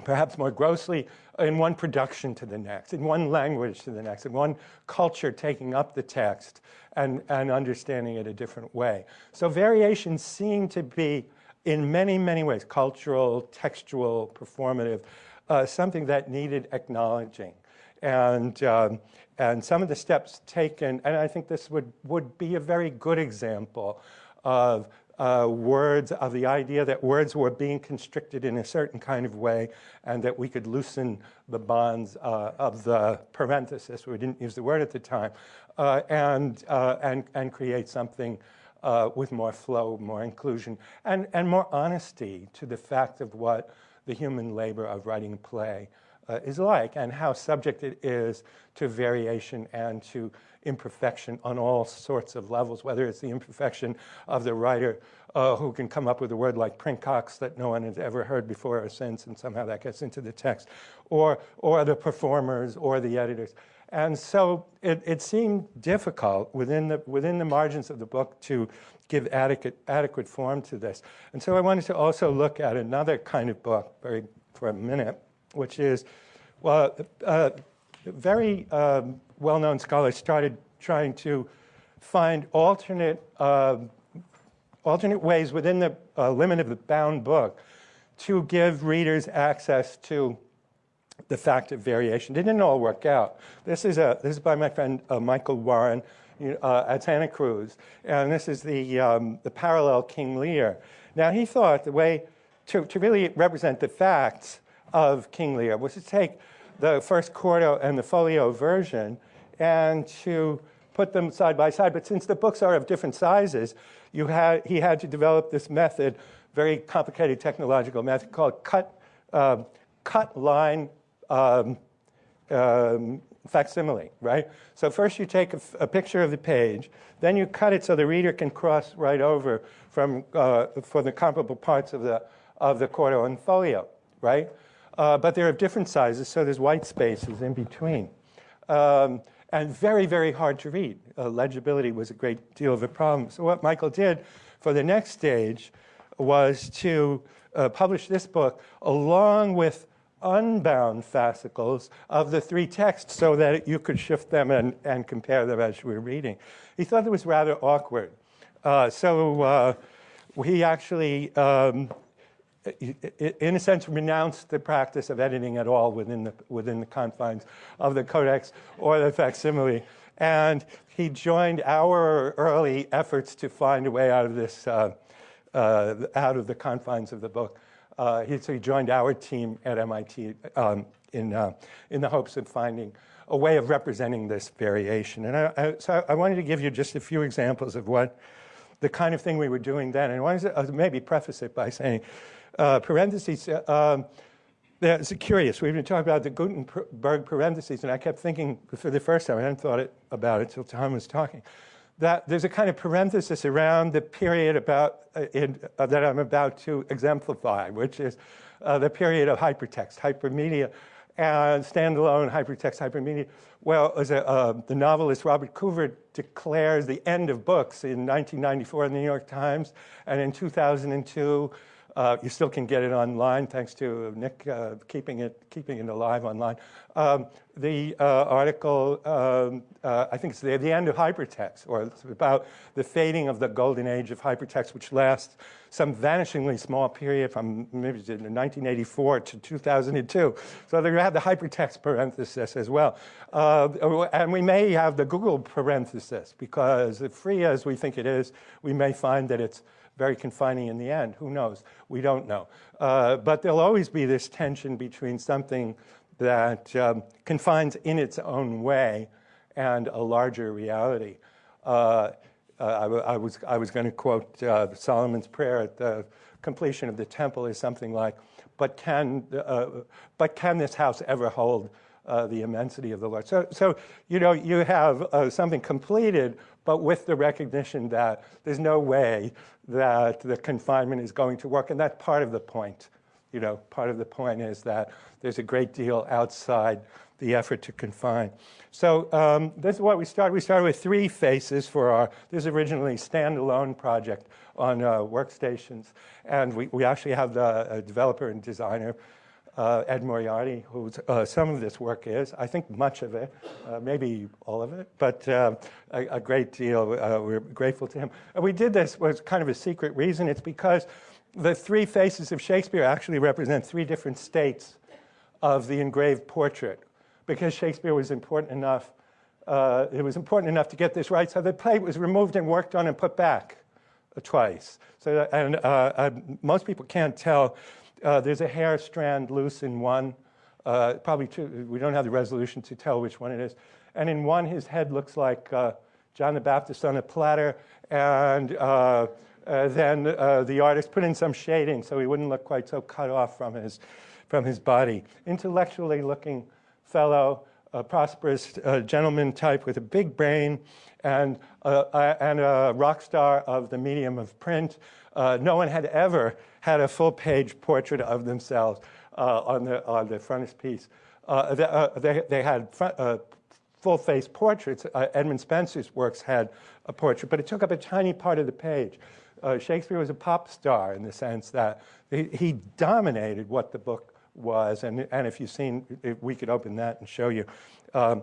perhaps more grossly in one production to the next, in one language to the next, in one culture taking up the text and, and understanding it a different way. So variations seem to be in many, many ways, cultural, textual, performative, uh, something that needed acknowledging. And, um, and some of the steps taken, and I think this would, would be a very good example of uh, words, of the idea that words were being constricted in a certain kind of way and that we could loosen the bonds uh, of the parenthesis, we didn't use the word at the time, uh, and, uh, and, and create something uh, with more flow, more inclusion, and, and more honesty to the fact of what the human labor of writing a play uh, is like and how subject it is to variation and to imperfection on all sorts of levels, whether it's the imperfection of the writer uh, who can come up with a word like princox that no one has ever heard before or since, and somehow that gets into the text, or, or the performers or the editors. And so it, it seemed difficult within the, within the margins of the book to give adequate, adequate form to this. And so I wanted to also look at another kind of book very, for a minute, which is, well, uh, very um, well-known scholars started trying to find alternate, uh, alternate ways within the uh, limit of the bound book to give readers access to the fact of variation. It didn't all work out. This is, a, this is by my friend uh, Michael Warren uh, at Santa Cruz, and this is the, um, the parallel King Lear. Now, he thought the way to, to really represent the facts of King Lear was to take the first quarto and the folio version and to put them side by side. But since the books are of different sizes, you had, he had to develop this method, very complicated technological method called cut, uh, cut line um, um, facsimile, right? So first you take a, picture of the page, then you cut it so the reader can cross right over from, uh, for the comparable parts of the, of the quarto and folio, right? Uh, but they're of different sizes, so there's white spaces in between. Um, and very, very hard to read. Uh, legibility was a great deal of a problem. So what Michael did for the next stage was to uh, publish this book along with unbound fascicles of the three texts so that you could shift them and, and compare them as you were reading. He thought it was rather awkward. Uh, so uh, he actually um, in a sense, renounced the practice of editing at all within the, within the confines of the codex or the facsimile. And he joined our early efforts to find a way out of this, uh, uh, out of the confines of the book. Uh, he, so he joined our team at MIT um, in, uh, in the hopes of finding a way of representing this variation. And I, I, so I wanted to give you just a few examples of what the kind of thing we were doing then. And I wanted to uh, maybe preface it by saying uh, parentheses. Uh, um, it's curious. We've been talking about the Gutenberg parentheses, and I kept thinking for the first time, I hadn't thought it, about it until Tom was talking, that there's a kind of parenthesis around the period about uh, in, uh, that I'm about to exemplify, which is uh, the period of hypertext, hypermedia, and standalone hypertext, hypermedia. Well, as a, uh, the novelist Robert Coover declares the end of books in 1994 in the New York Times, and in 2002, uh, you still can get it online, thanks to Nick uh, keeping it keeping it alive online. Um, the uh, article, um, uh, I think it's the, the, end of hypertext, or about the fading of the golden age of hypertext, which lasts some vanishingly small period from maybe 1984 to 2002. So they have the hypertext parenthesis as well. Uh, and we may have the Google parenthesis, because free as we think it is, we may find that it's very confining in the end. Who knows? We don't know. Uh, but there'll always be this tension between something that um, confines in its own way and a larger reality. Uh, uh, I, I, was, I was going to quote uh, Solomon's prayer at the completion of the temple is something like, but can, uh, but can this house ever hold uh, the immensity of the Lord. So, so you know, you have something completed, but with the recognition that there's no way that the confinement is going to work. And that's part of the point. You know, part of the point is that there's a great deal outside the effort to confine. So um, this is what we started. We started with three faces for our, this is originally standalone project on uh, workstations. And we, we actually have the developer and designer uh, Ed Moriarty, who uh, some of this work is, I think much of it, uh, maybe all of it, but uh, a, a, great deal. Uh, we're grateful to him. And we did this was kind of a secret reason. It's because the three faces of Shakespeare actually represent three different states of the engraved portrait. Because Shakespeare was important enough, uh, it was important enough to get this right, so the plate was removed and worked on and put back twice. So, and most people can't tell. Uh, there's a hair strand loose in one, uh, probably two. We don't have the resolution to tell which one it is. And in one, his head looks like uh, John the Baptist on a platter, and uh, then the artist put in some shading so he wouldn't look quite so cut off from his, from his body. Intellectually looking fellow, a prosperous uh, gentleman type with a big brain and, uh, uh, and a rock star of the medium of print. Uh, no one had ever had a full page portrait of themselves uh, on, the, on the frontispiece. Uh, they, they, they, had full face portraits. Edmund Spenser's works had a portrait, but it took up a tiny part of the page. Shakespeare was a pop star in the sense that he, he dominated what the book was, and, and if you've seen, if we could open that and show you. Um,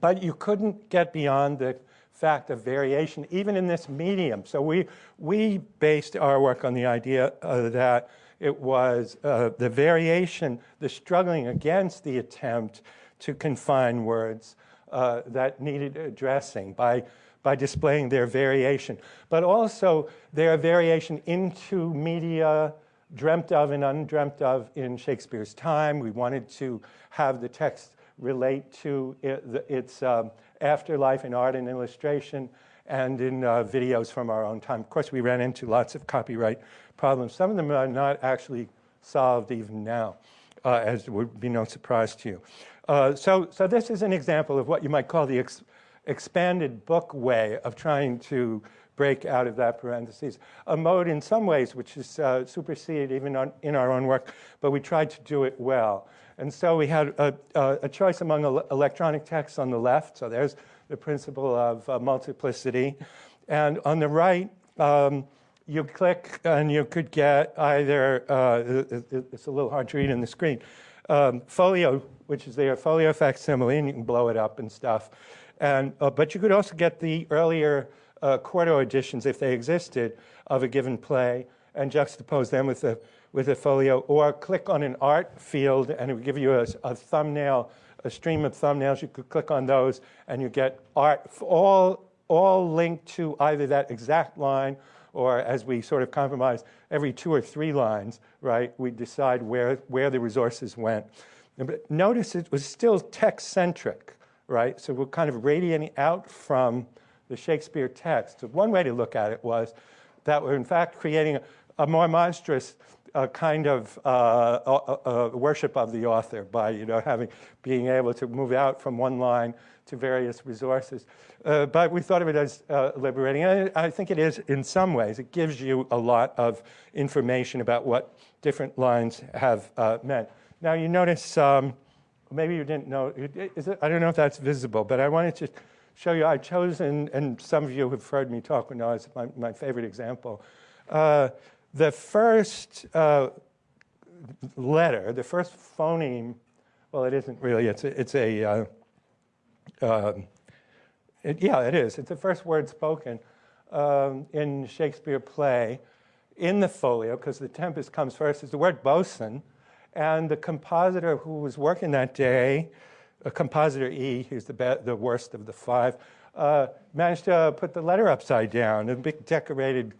but you couldn't get beyond the fact of variation, even in this medium. So we, we based our work on the idea uh, that it was uh, the variation, the struggling against the attempt to confine words uh, that needed addressing by, by displaying their variation, but also their variation into media dreamt of and undreamt of in Shakespeare's time. We wanted to have the text relate to its um, afterlife in art and illustration and in uh, videos from our own time. Of course, we ran into lots of copyright problems. Some of them are not actually solved even now, uh, as would be no surprise to you. Uh, so, so this is an example of what you might call the ex expanded book way of trying to break out of that parentheses. A mode in some ways which is uh, superseded even on, in our own work, but we tried to do it well. And so we had a, a choice among electronic texts on the left, so there's the principle of uh, multiplicity. And on the right, um, you click and you could get either, uh, it's a little hard to read on the screen, um, folio, which is their folio facsimile, and you can blow it up and stuff. And, uh, but you could also get the earlier uh, quarto editions, if they existed, of a given play and juxtapose them with a, with a folio, or click on an art field and it would give you a, a thumbnail, a stream of thumbnails. You could click on those and you get art, all, all linked to either that exact line or as we sort of compromise, every two or three lines, right, we decide where, where the resources went. But notice it was still text-centric, right? So we're kind of radiating out from the Shakespeare text. One way to look at it was that we're in fact creating a, a more monstrous uh, kind of uh, uh, uh, worship of the author by you know having being able to move out from one line to various resources. Uh, but we thought of it as uh, liberating, and I think it is in some ways. It gives you a lot of information about what different lines have meant. Now you notice, um, maybe you didn't know, it, I don't know if that's visible, but I wanted to show you, I've chosen, and some of you have heard me talk when I was my, my favorite example. Uh, the first uh, letter, the first phoneme, well, it isn't really, it's a, it's a uh, um, it, yeah, it is. It's the first word spoken um, in Shakespeare play in the folio, because the Tempest comes first, is the word bosun. And the compositor who was working that day a compositor E, who's the, the worst of the five, uh, managed to put the letter upside down, a big decorated,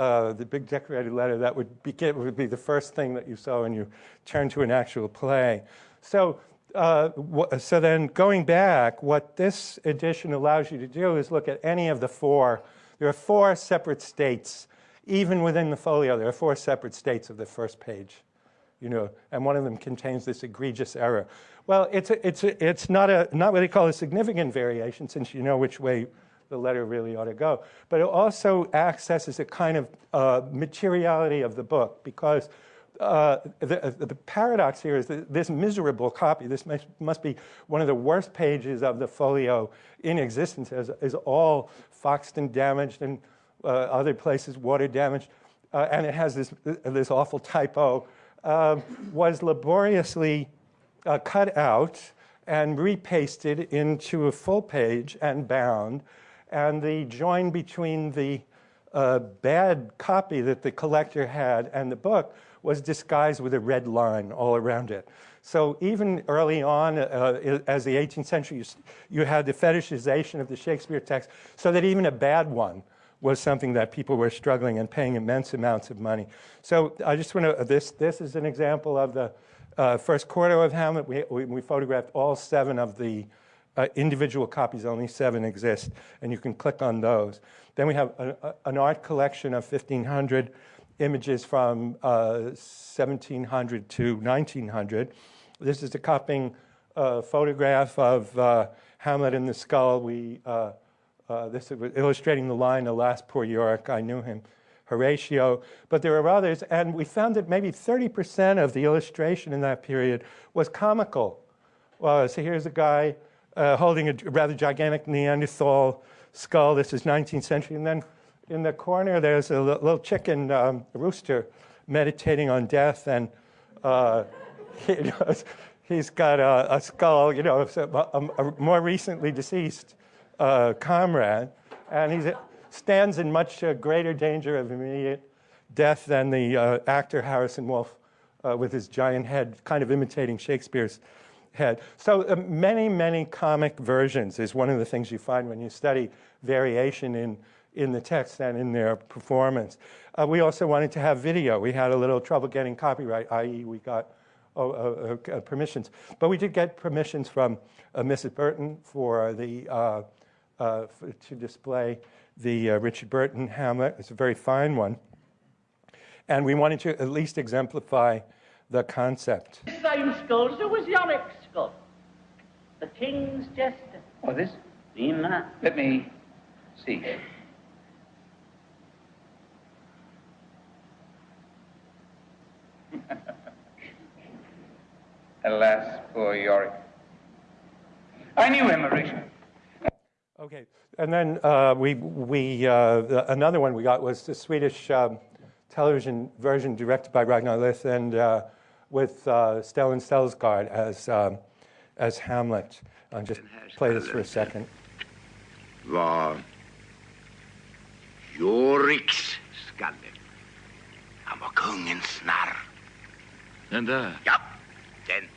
uh, the big decorated letter that would be, would be the first thing that you saw when you turned to an actual play. So, uh, so then going back, what this edition allows you to do is look at any of the four. There are four separate states. Even within the folio, there are four separate states of the first page. You know, and one of them contains this egregious error. Well, it's, a, it's, a, it's not, a, not what they call a significant variation since you know which way the letter really ought to go. But it also accesses a kind of uh, materiality of the book because uh, the, the, paradox here is that this miserable copy, this must, must, be one of the worst pages of the folio in existence, is, is all Foxton damaged and uh, other places water damaged, uh, and it has this, this awful typo, um, was laboriously uh, cut out and repasted into a full page and bound. And the join between the uh, bad copy that the collector had and the book was disguised with a red line all around it. So even early on, uh, as the 18th century, you, you, had the fetishization of the Shakespeare text, so that even a bad one was something that people were struggling and paying immense amounts of money. So I just want to, this, this is an example of the uh, first quarto of Hamlet. We, we, we photographed all seven of the uh, individual copies, only seven exist, and you can click on those. Then we have a, a, an art collection of 1,500 images from uh, 1700 to 1900. This is a copying uh, photograph of uh, Hamlet in the Skull. We, uh, uh, this was illustrating the line, Alas, poor Yorick, I knew him, Horatio. But there are others, and we found that maybe 30% of the illustration in that period was comical. Well, so here's a guy uh, holding a rather gigantic Neanderthal skull. This is 19th century. And then in the corner, there's a little chicken um, rooster meditating on death. And uh, he, he's got a, a, skull, you know, a, a more recently deceased uh, comrade. And he stands in much uh, greater danger of immediate death than the uh, actor Harrison Wolfe uh, with his giant head, kind of imitating Shakespeare's head. So uh, many, many comic versions is one of the things you find when you study variation in, in the text and in their performance. Uh, we also wanted to have video. We had a little trouble getting copyright, i.e. we got oh, uh, uh, permissions. But we did get permissions from uh, Mrs. Burton for the, uh, to display the Richard Burton Hamlet. It's a very fine one. And we wanted to at least exemplify the concept. Same there was Yorick's skull. The king's jester. Oh, this? Seen that? Let me see. Alas, poor Yorick. I knew him, Horatio. Okay, and then uh, we, we uh, another one we got was the Swedish um, television version directed by Ragnar Lyth and uh, with uh, Stellan Skarsgård as, um, as Hamlet. I'll just play this for a second. var Joriks skalle. Han var kungens narr. Den där? Ja, den.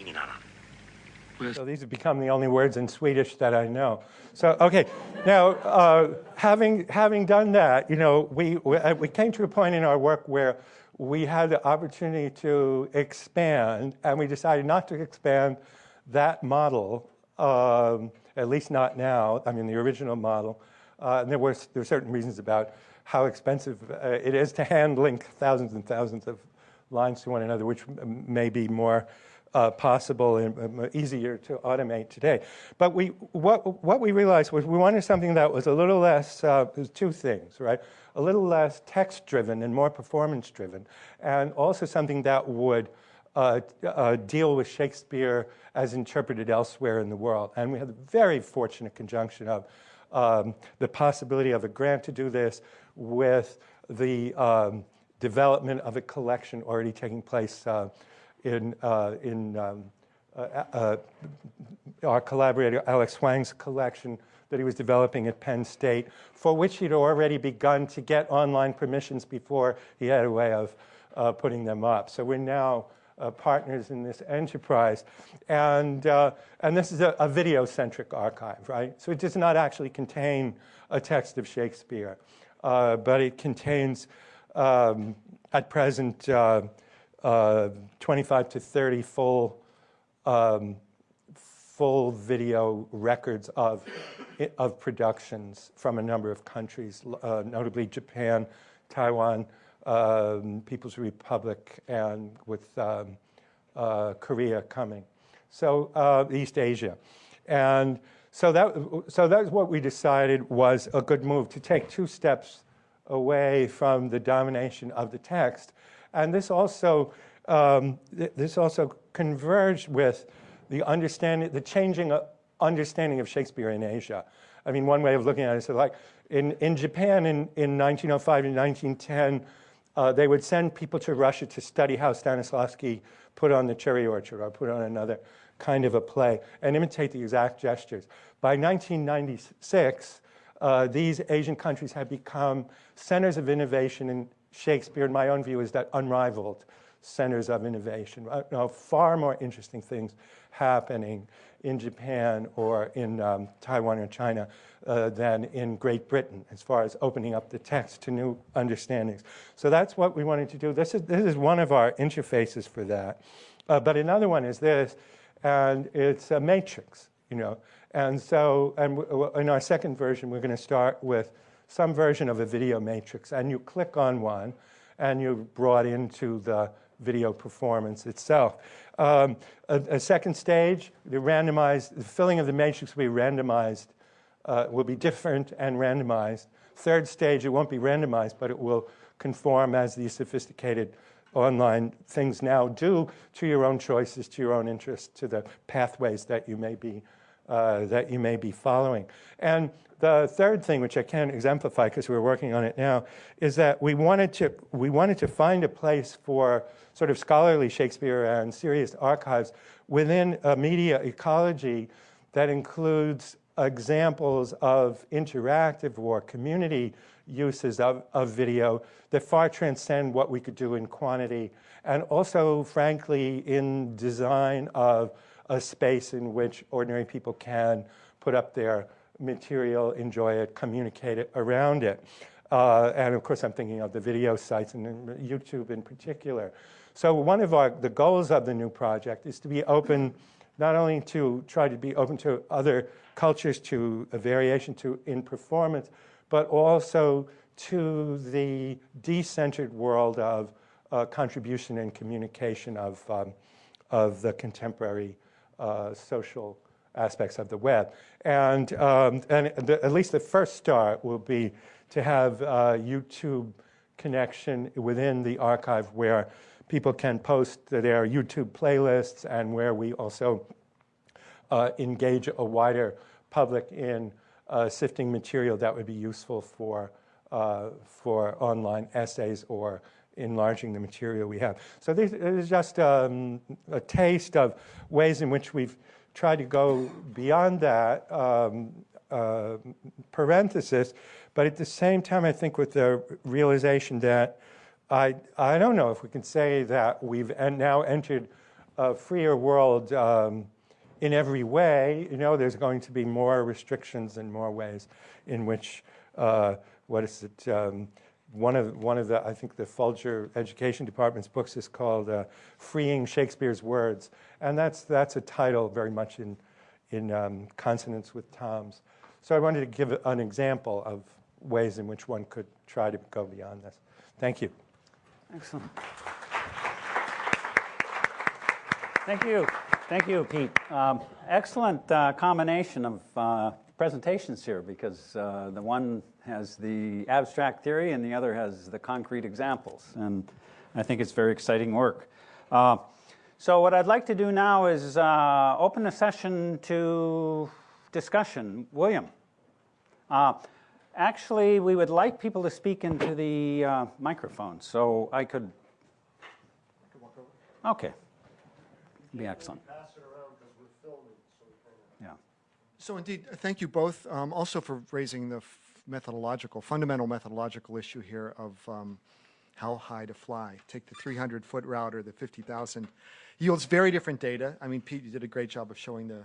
Ingen annan. So these have become the only words in Swedish that I know. So, okay, now uh, having, having done that, you know, we, we, uh, we came to a point in our work where we had the opportunity to expand, and we decided not to expand that model, um, at least not now, I mean, the original model. Uh, and there were, there were certain reasons about how expensive uh, it is to hand link thousands and thousands of lines to one another, which may be more uh, possible and um, easier to automate today. But we, what, what we realized was we wanted something that was a little less, uh, two things, right? a little less text driven and more performance driven, and also something that would uh, uh, deal with Shakespeare as interpreted elsewhere in the world. And we had the very fortunate conjunction of um, the possibility of a grant to do this with the um, development of a collection already taking place uh, in, uh, in um, uh, uh, our collaborator Alex Huang's collection that he was developing at Penn State, for which he'd already begun to get online permissions before he had a way of uh, putting them up. So we're now uh, partners in this enterprise. And, uh, and this is a, a video-centric archive, right? So it does not actually contain a text of Shakespeare, but it contains, um, at present, uh, uh, 25 to 30 full um, full video records of, of productions from a number of countries, uh, notably Japan, Taiwan, um, People's Republic, and with um, uh, Korea coming. So uh, East Asia. And so that, so that's what we decided was a good move, to take two steps away from the domination of the text. And this also, um, th this also converged with the understanding, the changing understanding of Shakespeare in Asia. I mean, one way of looking at it is like in, in Japan in, in 1905 and 1910, uh, they would send people to Russia to study how Stanislavski put on the cherry orchard or put on another kind of a play and imitate the exact gestures. By 1996, uh, these Asian countries had become centers of innovation in Shakespeare, in my own view, is that unrivaled centers of innovation. Uh, far more interesting things happening in Japan or in um, Taiwan or China uh, than in Great Britain as far as opening up the text to new understandings. So that's what we wanted to do. This is, this is one of our interfaces for that. Uh, but another one is this, and it's a matrix, you know. And so and in our second version, we're going to start with some version of a video matrix. And you click on one, and you're brought into the video performance itself. Um, a, a, second stage, the randomized, the filling of the matrix will be randomized, uh, will be different and randomized. Third stage, it won't be randomized, but it will conform as these sophisticated online things now do to your own choices, to your own interests, to the pathways that you may be, uh, that you may be following. And the third thing, which I can't exemplify because we're working on it now, is that we wanted to, we wanted to find a place for sort of scholarly Shakespeare and serious archives within a media ecology that includes examples of interactive or community uses of, of video that far transcend what we could do in quantity and also, frankly, in design of a space in which ordinary people can put up their material, enjoy it, communicate it around it. Uh, and of course, I'm thinking of the video sites and YouTube in particular. So one of our, the goals of the new project is to be open, not only to try to be open to other cultures, to a variation to in performance, but also to the decentered world of uh, contribution and communication of, um, of the contemporary social aspects of the web. And, um, and the, at least the first start will be to have a YouTube connection within the archive where people can post their YouTube playlists and where we also uh, engage a wider public in uh, sifting material that would be useful for, uh, for online essays or enlarging the material we have. So this is just um, a taste of ways in which we've tried to go beyond that um, uh, parenthesis, but at the same time, I think with the realization that I, I don't know if we can say that we've now entered a freer world um, in every way. You know, there's going to be more restrictions and more ways in which, uh, what is it, um, one of one of the I think the Folger Education Department's books is called uh, "Freeing Shakespeare's Words," and that's that's a title very much in in um, consonance with Tom's. So I wanted to give an example of ways in which one could try to go beyond this. Thank you. Excellent. Thank you. Thank you, Pete. Um, excellent uh, combination of uh, presentations here because uh, the one has the abstract theory and the other has the concrete examples. And I think it's very exciting work. Uh, so what I'd like to do now is uh, open the session to discussion. William. Uh, actually, we would like people to speak into the uh, microphone, so I could. Okay. Be excellent. Yeah. So indeed, thank you both um, also for raising the methodological, fundamental methodological issue here of um, how high to fly. Take the 300 foot route or the 50,000. Yields very different data. I mean, Pete, you did a great job of showing the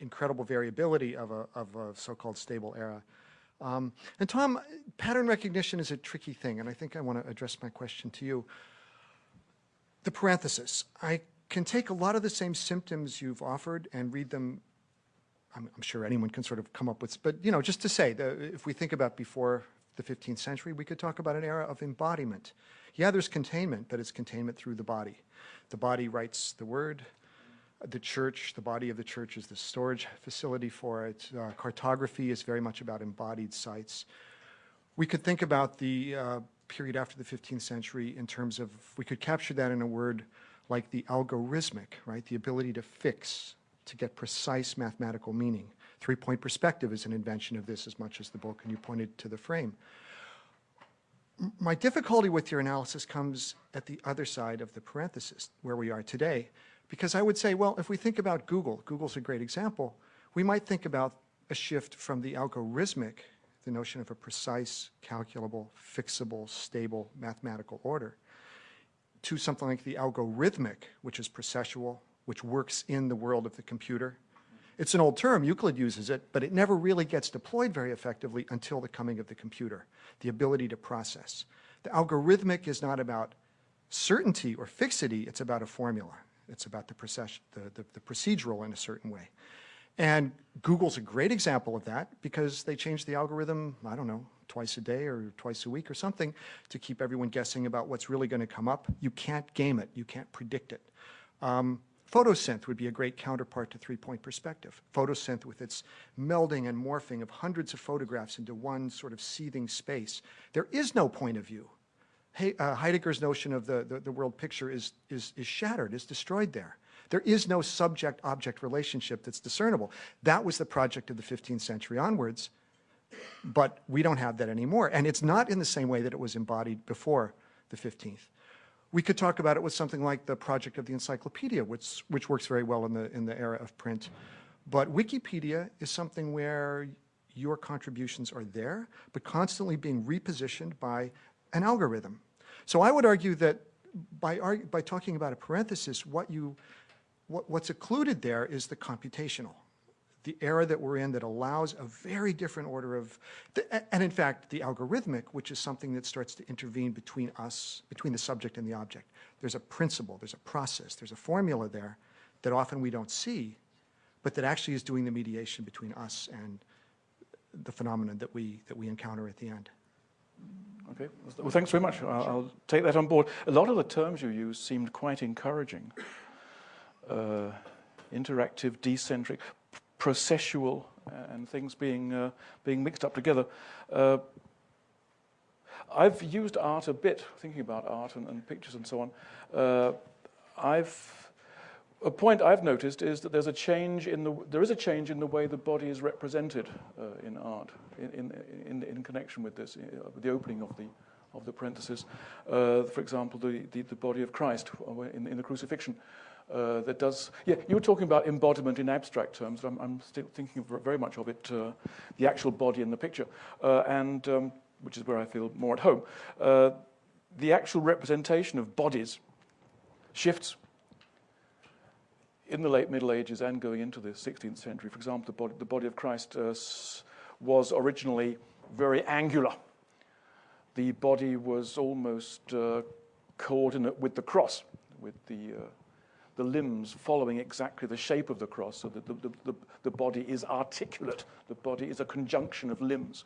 incredible variability of a, of a so-called stable era. Um, and Tom, pattern recognition is a tricky thing, and I think I want to address my question to you. The parenthesis. I can take a lot of the same symptoms you've offered and read them I'm, I'm, sure anyone can sort of come up with, but you know, just to say, the, if we think about before the 15th century, we could talk about an era of embodiment. Yeah, there's containment, but it's containment through the body. The body writes the word. The church, the body of the church is the storage facility for it. Uh, cartography is very much about embodied sites. We could think about the uh, period after the 15th century in terms of, we could capture that in a word like the algorithmic, right? The ability to fix, to get precise mathematical meaning. Three-point perspective is an invention of this as much as the book, and you pointed to the frame. My difficulty with your analysis comes at the other side of the parenthesis, where we are today, because I would say, well, if we think about Google, Google's a great example, we might think about a shift from the algorithmic, the notion of a precise, calculable, fixable, stable mathematical order, to something like the algorithmic, which is processual, which works in the world of the computer. It's an old term, Euclid uses it, but it never really gets deployed very effectively until the coming of the computer, the ability to process. The algorithmic is not about certainty or fixity, it's about a formula. It's about the, the, the, the procedural in a certain way. And Google's a great example of that because they changed the algorithm, I don't know, twice a day or twice a week or something to keep everyone guessing about what's really going to come up. You can't game it. You can't predict it. Um, Photosynth would be a great counterpart to three-point perspective. Photosynth with its melding and morphing of hundreds of photographs into one sort of seething space. There is no point of view. Uh, Heidegger's notion of the, the, the world picture is, is, is shattered, is destroyed there. There is no subject-object relationship that's discernible. That was the project of the 15th century onwards, but we don't have that anymore. And it's not in the same way that it was embodied before the 15th. We could talk about it with something like the project of the encyclopedia, which, which works very well in the, in the era of print. But Wikipedia is something where your contributions are there, but constantly being repositioned by an algorithm. So I would argue that by, by talking about a parenthesis, what you, what, what's occluded there is the computational the era that we're in that allows a very different order of, and in fact, the algorithmic, which is something that starts to intervene between us, between the subject and the object. There's a principle, there's a process, there's a formula there that often we don't see, but that actually is doing the mediation between us and the phenomenon that we, that we encounter at the end. Okay, well, thanks very much. I'll, I'll, take that on board. A lot of the terms you use seemed quite encouraging. Uh, interactive, decentric, processual uh, and things being, uh, being mixed up together. Uh, I've used art a bit, thinking about art and, and pictures and so on. Uh, I've, a point I've noticed is that there's a change in the, there is a change in the way the body is represented uh, in art, in, in, in, in, connection with this, uh, the opening of the, of the parentheses. for example, the, the, the, body of Christ in, in the crucifixion uh, that does, yeah, you were talking about embodiment in abstract terms, I'm, I'm still thinking very much of it, uh, the actual body in the picture, uh, and um, which is where I feel more at home. Uh, the actual representation of bodies shifts in the late Middle Ages and going into the 16th century. For example, the body, the body of Christ uh, was originally very angular. The body was almost uh, coordinate with the cross, with the the limbs following exactly the shape of the cross so that the, the, the, the body is articulate. The body is a conjunction of limbs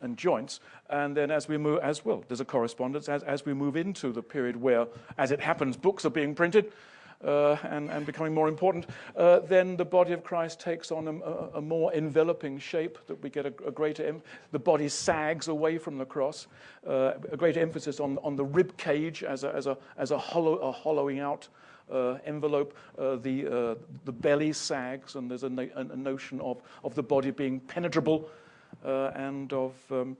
and joints. And then as we move, as well, there's a correspondence as, as we move into the period where, as it happens, books are being printed uh, and, and becoming more important, uh, then the body of Christ takes on a, a more enveloping shape that we get a, a greater, the body sags away from the cross, uh, a greater emphasis on, on the rib cage as a, as a, as a, hollow, a hollowing out envelope, uh, the, uh, the belly sags, and there's a, no a, notion of, of the body being penetrable and of um,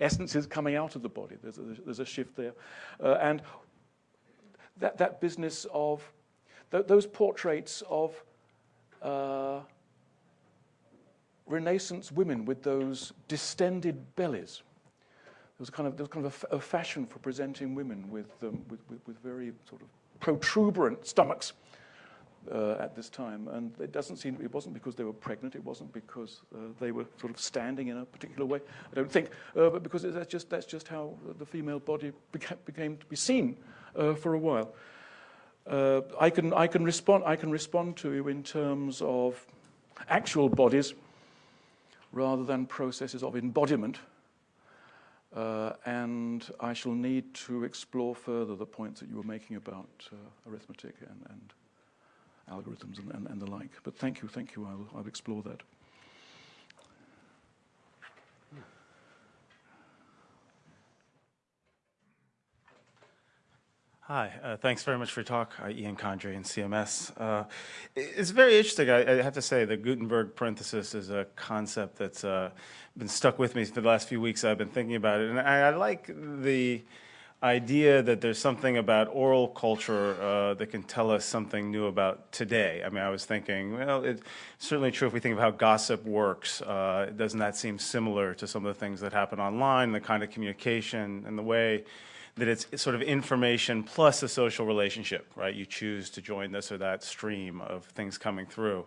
essences coming out of the body. There's a, there's a shift there. and that, that business of th those portraits of uh, Renaissance women with those distended bellies. There was kind of, there was kind of a, a fashion for presenting women with, um, with, with, with, very sort of protuberant stomachs uh, at this time. And it doesn't seem, it wasn't because they were pregnant, it wasn't because uh, they were sort of standing in a particular way, I don't think, uh, but because that's just, that's just how the female body beca became to be seen uh, for a while. Uh, I, can, I, can respond, I can respond to you in terms of actual bodies rather than processes of embodiment. Uh, and I shall need to explore further the points that you were making about uh, arithmetic and, and algorithms and, and, and, the like. But thank you, thank you. I'll, I'll explore that. Hi, uh, thanks very much for your talk, uh, Ian Condry and CMS. Uh, it's very interesting. I, I, have to say the Gutenberg parenthesis is a concept that's uh, been stuck with me for the last few weeks. I've been thinking about it, and I, I like the idea that there's something about oral culture uh, that can tell us something new about today. I mean, I was thinking, well, it's certainly true if we think of how gossip works. Uh, doesn't that seem similar to some of the things that happen online, the kind of communication and the way that it's sort of information plus a social relationship, right? You choose to join this or that stream of things coming through.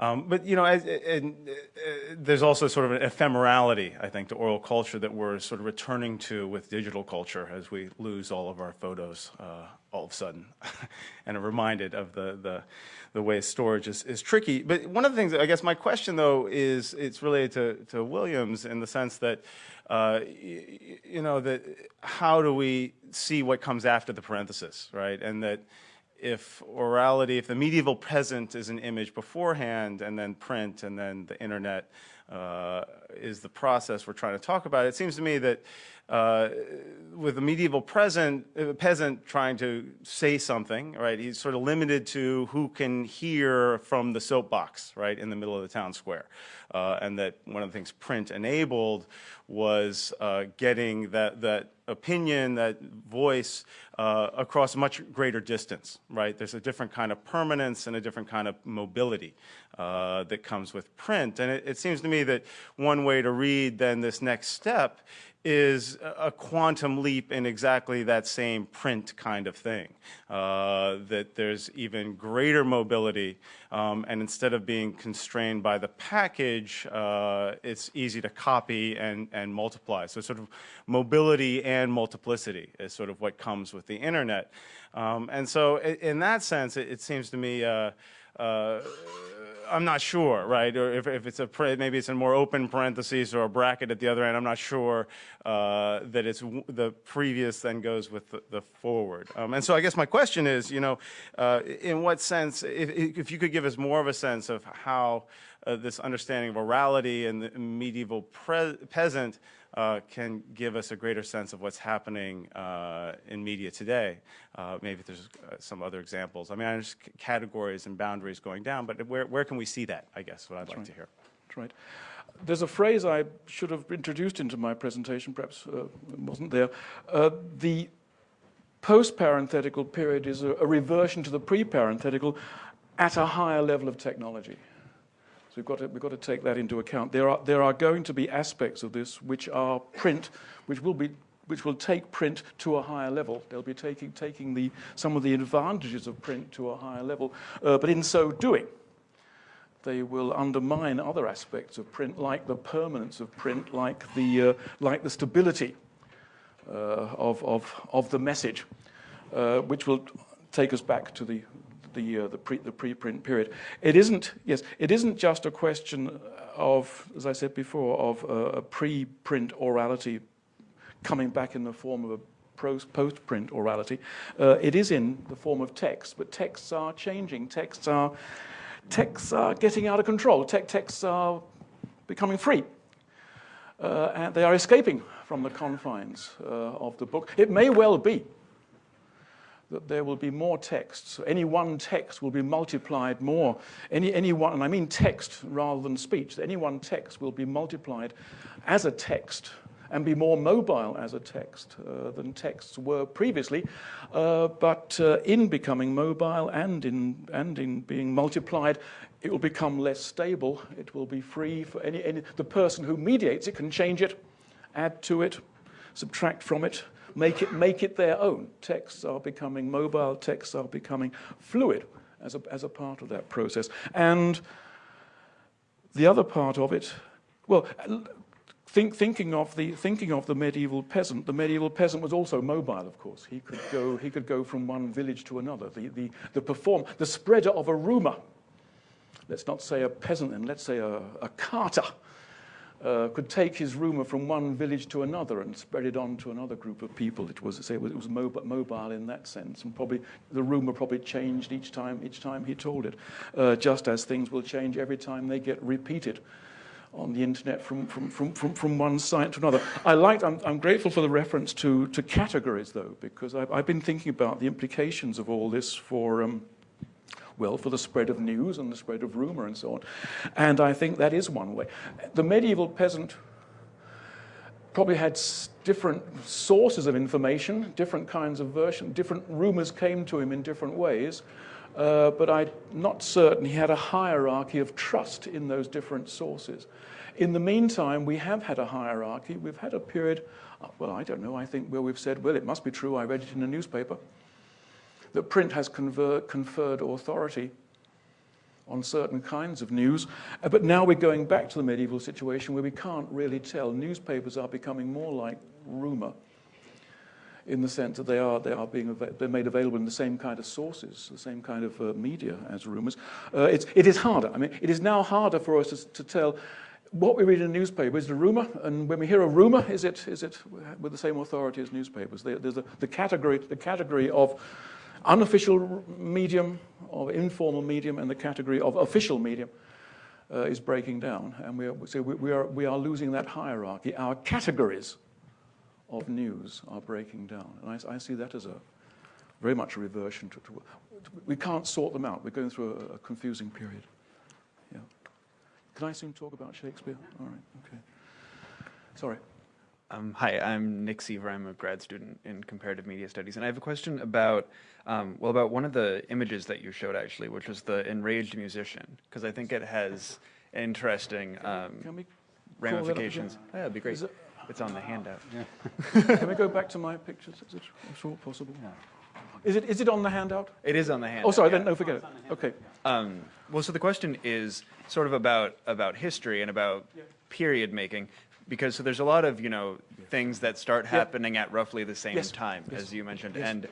Um, but you know, and, uh, there's also sort of an ephemerality, I think, to oral culture that we're sort of returning to with digital culture as we lose all of our photos uh, all of a sudden, and are reminded of the the, the way storage is, is tricky. But one of the things, I guess, my question though is it's related to to Williams in the sense that. Uh, you know that how do we see what comes after the parenthesis, right? And that if orality, if the medieval peasant is an image beforehand and then print and then the internet uh, is the process we're trying to talk about, it seems to me that uh, with the medieval present, uh, peasant trying to say something, right, he's sort of limited to who can hear from the soapbox, right, in the middle of the town square. Uh, and that one of the things print enabled was uh, getting that, that opinion, that voice uh, across much greater distance, right? There's a different kind of permanence and a different kind of mobility uh, that comes with print. And it, it seems to me that one way to read then this next step is a quantum leap in exactly that same print kind of thing. Uh, that there's even greater mobility, um, and instead of being constrained by the package, uh, it's easy to copy and, and multiply. So sort of mobility and multiplicity is sort of what comes with the internet. Um, and so in that sense, it, it seems to me uh, uh I'm not sure, right? Or if, if it's a maybe it's a more open parentheses or a bracket at the other end. I'm not sure uh, that it's the previous then goes with the, the forward. Um, and so I guess my question is, you know, uh, in what sense, if, if you could give us more of a sense of how uh, this understanding of orality and the medieval peasant uh, can give us a greater sense of what's happening uh, in media today. Uh, maybe there's uh, some other examples. I mean, there's categories and boundaries going down, but where, where can we see that, I guess, what I'd That's like right. to hear. That's right. There's a phrase I should have introduced into my presentation, perhaps uh, wasn't there. Uh, the post-parenthetical period is a, a reversion to the pre-parenthetical at a higher level of technology. So we've got to, we've got to take that into account. There are, there are going to be aspects of this which are print, which will be which will take print to a higher level. They'll be taking, taking the, some of the advantages of print to a higher level. Uh, but in so doing, they will undermine other aspects of print, like the permanence of print, like the, uh, like the stability uh, of, of, of the message, uh, which will take us back to the, the, uh, the, pre, the preprint period. It isn't, yes, it isn't just a question of, as I said before, of uh, a pre-print orality coming back in the form of a post-print orality. Uh, it is in the form of text, but texts are changing. Texts are, texts are getting out of control. Te texts are becoming free. Uh, and they are escaping from the confines uh, of the book. It may well be that there will be more texts. Any one text will be multiplied more. Any, any one, and I mean text rather than speech, any one text will be multiplied as a text and be more mobile as a text uh, than texts were previously. Uh, but uh, in becoming mobile and in, and in being multiplied, it will become less stable. It will be free for any, any the person who mediates it can change it, add to it, subtract from it, make it, make it their own. Texts are becoming mobile, texts are becoming fluid as a, as a part of that process. And the other part of it, well, think, thinking, of the, thinking of the medieval peasant, the medieval peasant was also mobile, of course. He could go, he could go from one village to another. The, the, the perform, the spreader of a rumor, let's not say a peasant then, let's say a, a carter, uh, could take his rumor from one village to another and spread it on to another group of people. It was, say, it was, it was mobile, mobile in that sense, and probably the rumor probably changed each time, each time he told it, uh, just as things will change every time they get repeated on the internet from, from, from, from, from one site to another. I liked, I'm, I'm grateful for the reference to, to categories, though, because I've, I've been thinking about the implications of all this for, um, well, for the spread of news and the spread of rumor and so on. And I think that is one way. The medieval peasant probably had different sources of information, different kinds of version, different rumors came to him in different ways. uh, but I'm not certain he had a hierarchy of trust in those different sources. In the meantime, we have had a hierarchy. We've had a period, uh, well, I don't know, I think where we've said, well, it must be true, I read it in a newspaper, that print has confer conferred authority on certain kinds of news. Uh, but now we're going back to the medieval situation where we can't really tell. Newspapers are becoming more like rumor in the sense that they are, they are being they're made available in the same kind of sources, the same kind of uh, media as rumors. Uh, it's, it is harder. I mean, it is now harder for us to, to tell what we read in a newspaper is a rumor, and when we hear a rumor, is it, is it with the same authority as newspapers? There's a, the, category, the category of unofficial medium, or informal medium, and the category of official medium uh, is breaking down. And we are, so we, we, are, we are losing that hierarchy. Our categories of news are breaking down. And I, I see that as a very much a reversion to, to, we can't sort them out. We're going through a, a confusing period. Yeah. Can I soon talk about Shakespeare? All right, okay. Sorry. Um, hi, I'm Nick Seaver. I'm a grad student in comparative media studies, and I have a question about, um, well, about one of the images that you showed actually, which was the enraged musician, because I think it has interesting um, ramifications. Oh, yeah, that'd be great. It, it's on the handout. Yeah. Can we go back to my pictures? Is it at possible? Yeah. Is it, is it on the handout? It is on the handout. Oh, sorry, yeah. then no, forget it. Okay. Um, well, so the question is sort of about, about history and about yeah. period making because so there's a lot of you know things that start happening at roughly the same yes. time yes. as you mentioned yes. and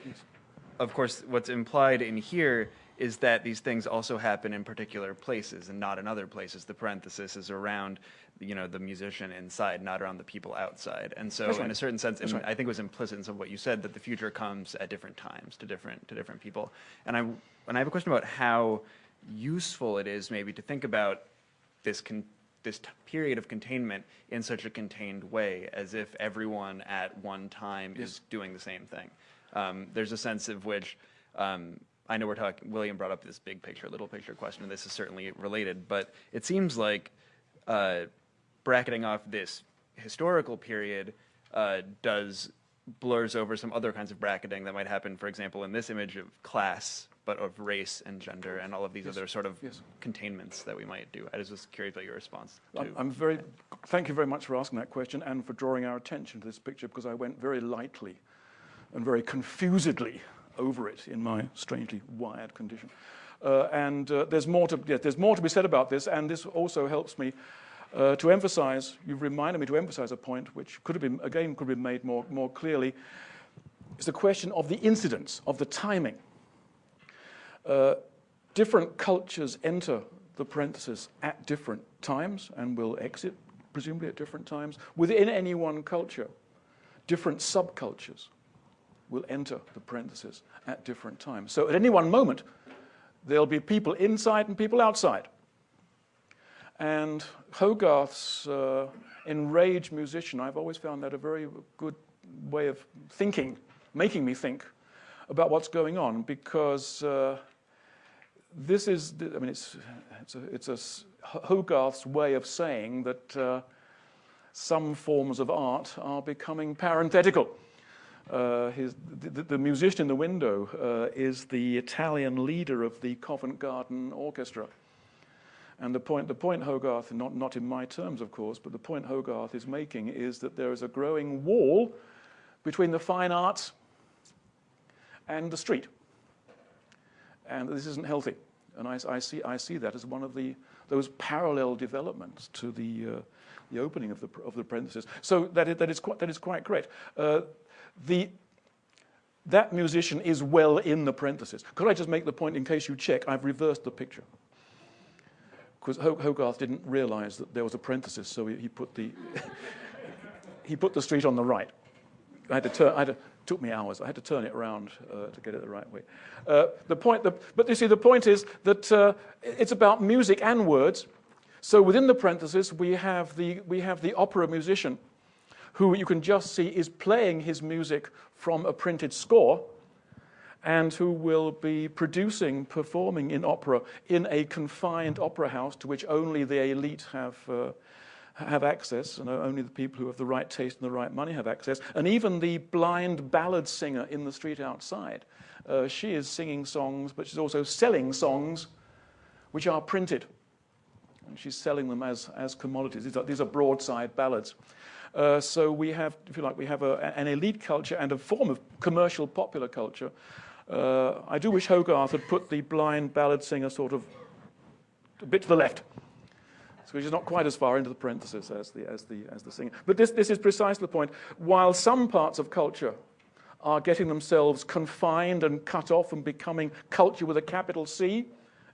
of course what's implied in here is that these things also happen in particular places and not in other places the parenthesis is around you know the musician inside not around the people outside and so right. in a certain sense right. i think it was implicit in some of what you said that the future comes at different times to different to different people and i and i have a question about how useful it is maybe to think about this con this period of containment in such a contained way as if everyone at one time yes. is doing the same thing. Um, there's a sense of which um, I know we're talking, William brought up this big picture, little picture question, and this is certainly related, but it seems like uh, bracketing off this historical period uh, does blurs over some other kinds of bracketing that might happen, for example, in this image of class but of race and gender and all of these yes. other sort of yes. containments that we might do. I was just curious about your response. I'm, I'm very, thank you very much for asking that question and for drawing our attention to this picture because I went very lightly and very confusedly over it in my strangely wired condition. Uh, and uh, there's, more to, yeah, there's more to be said about this, and this also helps me uh, to emphasize, you've reminded me to emphasize a point which could have been, again, could have been made more, more clearly. It's the question of the incidence, of the timing uh, different cultures enter the parenthesis at different times and will exit, presumably at different times. Within any one culture, different subcultures will enter the parenthesis at different times. So at any one moment, there'll be people inside and people outside. And Hogarth's uh, enraged musician, I've always found that a very good way of thinking, making me think about what's going on, because uh, this is, I mean, it's, it's, a, it's a Hogarth's way of saying that uh, some forms of art are becoming parenthetical. Uh, his, the, the, musician in the window uh, is the Italian leader of the Covent Garden Orchestra. And the point, the point Hogarth, not, not in my terms, of course, but the point Hogarth is making is that there is a growing wall between the fine arts and the street and this isn't healthy. And I, I, see, I see that as one of the, those parallel developments to the, uh, the opening of the, of the parenthesis. So that is, that is, quite, that is quite correct. Uh, the, that musician is well in the parenthesis. Could I just make the point, in case you check, I've reversed the picture. Because Hogarth didn't realize that there was a parenthesis, so he, he put, the he put the street on the right. I had to turn, I had to, took me hours. I had to turn it around uh, to get it the right way. Uh, the point, the, but you see, the point is that uh, it's about music and words. So within the parenthesis, we have the, we have the opera musician who you can just see is playing his music from a printed score and who will be producing, performing in opera in a confined opera house to which only the elite have, uh, have access, and only the people who have the right taste and the right money have access. And even the blind ballad singer in the street outside, uh, she is singing songs, but she's also selling songs which are printed. And she's selling them as, as commodities. These are, these are broadside ballads. Uh, so we have, if you like, we have a, an elite culture and a form of commercial popular culture. Uh, I do wish Hogarth had put the blind ballad singer sort of a bit to the left so which is not quite as far into the parenthesis as the, as the, as the singer. But this, this is precisely the point. While some parts of culture are getting themselves confined and cut off and becoming culture with a capital C,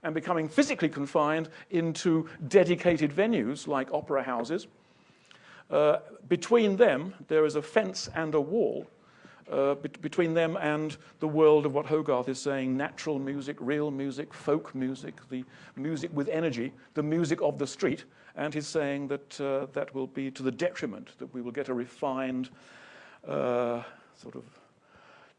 and becoming physically confined into dedicated venues like opera houses, uh, between them, there is a fence and a wall uh, be between them and the world of what Hogarth is saying natural music, real music, folk music, the music with energy, the music of the street. And he's saying that uh, that will be to the detriment, that we will get a refined, uh, sort of,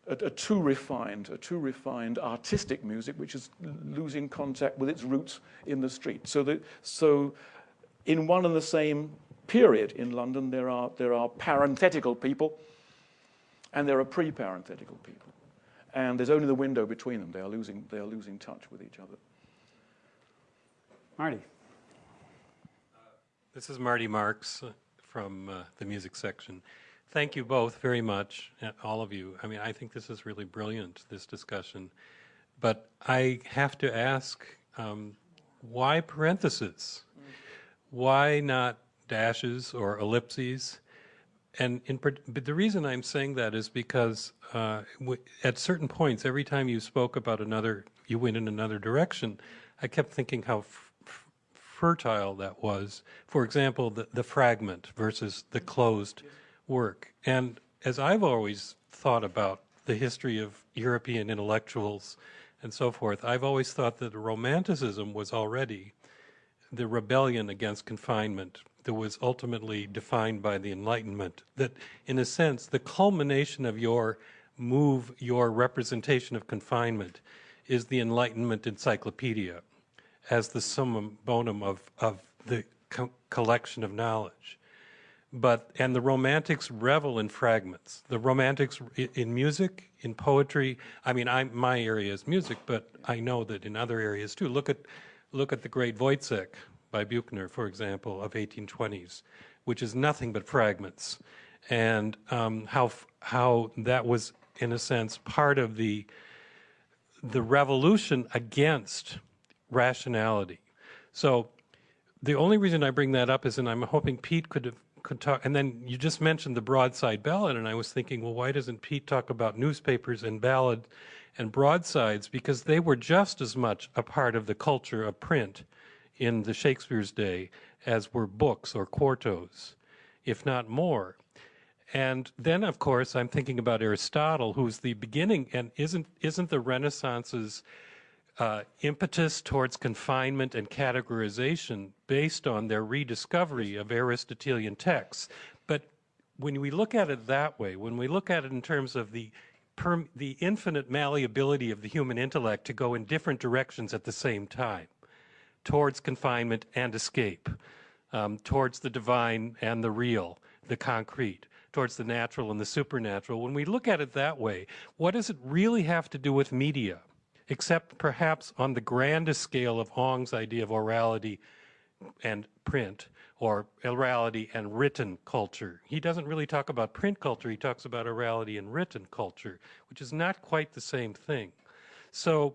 a, a, too refined, a too refined artistic music, which is losing contact with its roots in the street. So, that, so in one and the same period in London, there are, there are parenthetical people and there are pre-parenthetical people. And there's only the window between them. They are losing, they are losing touch with each other. Marty. This is Marty Marks from uh, the music section. Thank you both very much, uh, all of you. I mean, I think this is really brilliant, this discussion. But I have to ask, um, why parentheses? Why not dashes or ellipses? And in, but the reason I'm saying that is because uh, at certain points, every time you spoke about another, you went in another direction, I kept thinking how fertile that was. For example, the, the fragment versus the closed work. And as I've always thought about the history of European intellectuals and so forth, I've always thought that Romanticism was already the rebellion against confinement that was ultimately defined by the Enlightenment. That, in a sense, the culmination of your move, your representation of confinement, is the Enlightenment Encyclopedia as the summum bonum of, of the co collection of knowledge. But, and the Romantics revel in fragments. The Romantics in music, in poetry, I mean, I, my area is music, but I know that in other areas too. Look at, look at the great Woyzeck, by Buchner, for example, of 1820s, which is nothing but fragments, and um, how how that was, in a sense, part of the the revolution against rationality. So the only reason I bring that up is, and I'm hoping Pete could have could talk, and then you just mentioned the broadside ballad, and I was thinking, well, why doesn't Pete talk about newspapers and ballad and broadsides? Because they were just as much a part of the culture of print in the Shakespeare's day as were books or quartos, if not more. And then, of course, I'm thinking about Aristotle, who's the beginning, and isn't isn't the Renaissance's uh, impetus towards confinement and categorization based on their rediscovery of Aristotelian texts? But when we look at it that way, when we look at it in terms of the the infinite malleability of the human intellect to go in different directions at the same time, towards confinement and escape, um, towards the divine and the real, the concrete, towards the natural and the supernatural. When we look at it that way, what does it really have to do with media, except perhaps on the grandest scale of Ong's idea of orality and print, or orality and written culture. He doesn't really talk about print culture, he talks about orality and written culture, which is not quite the same thing. So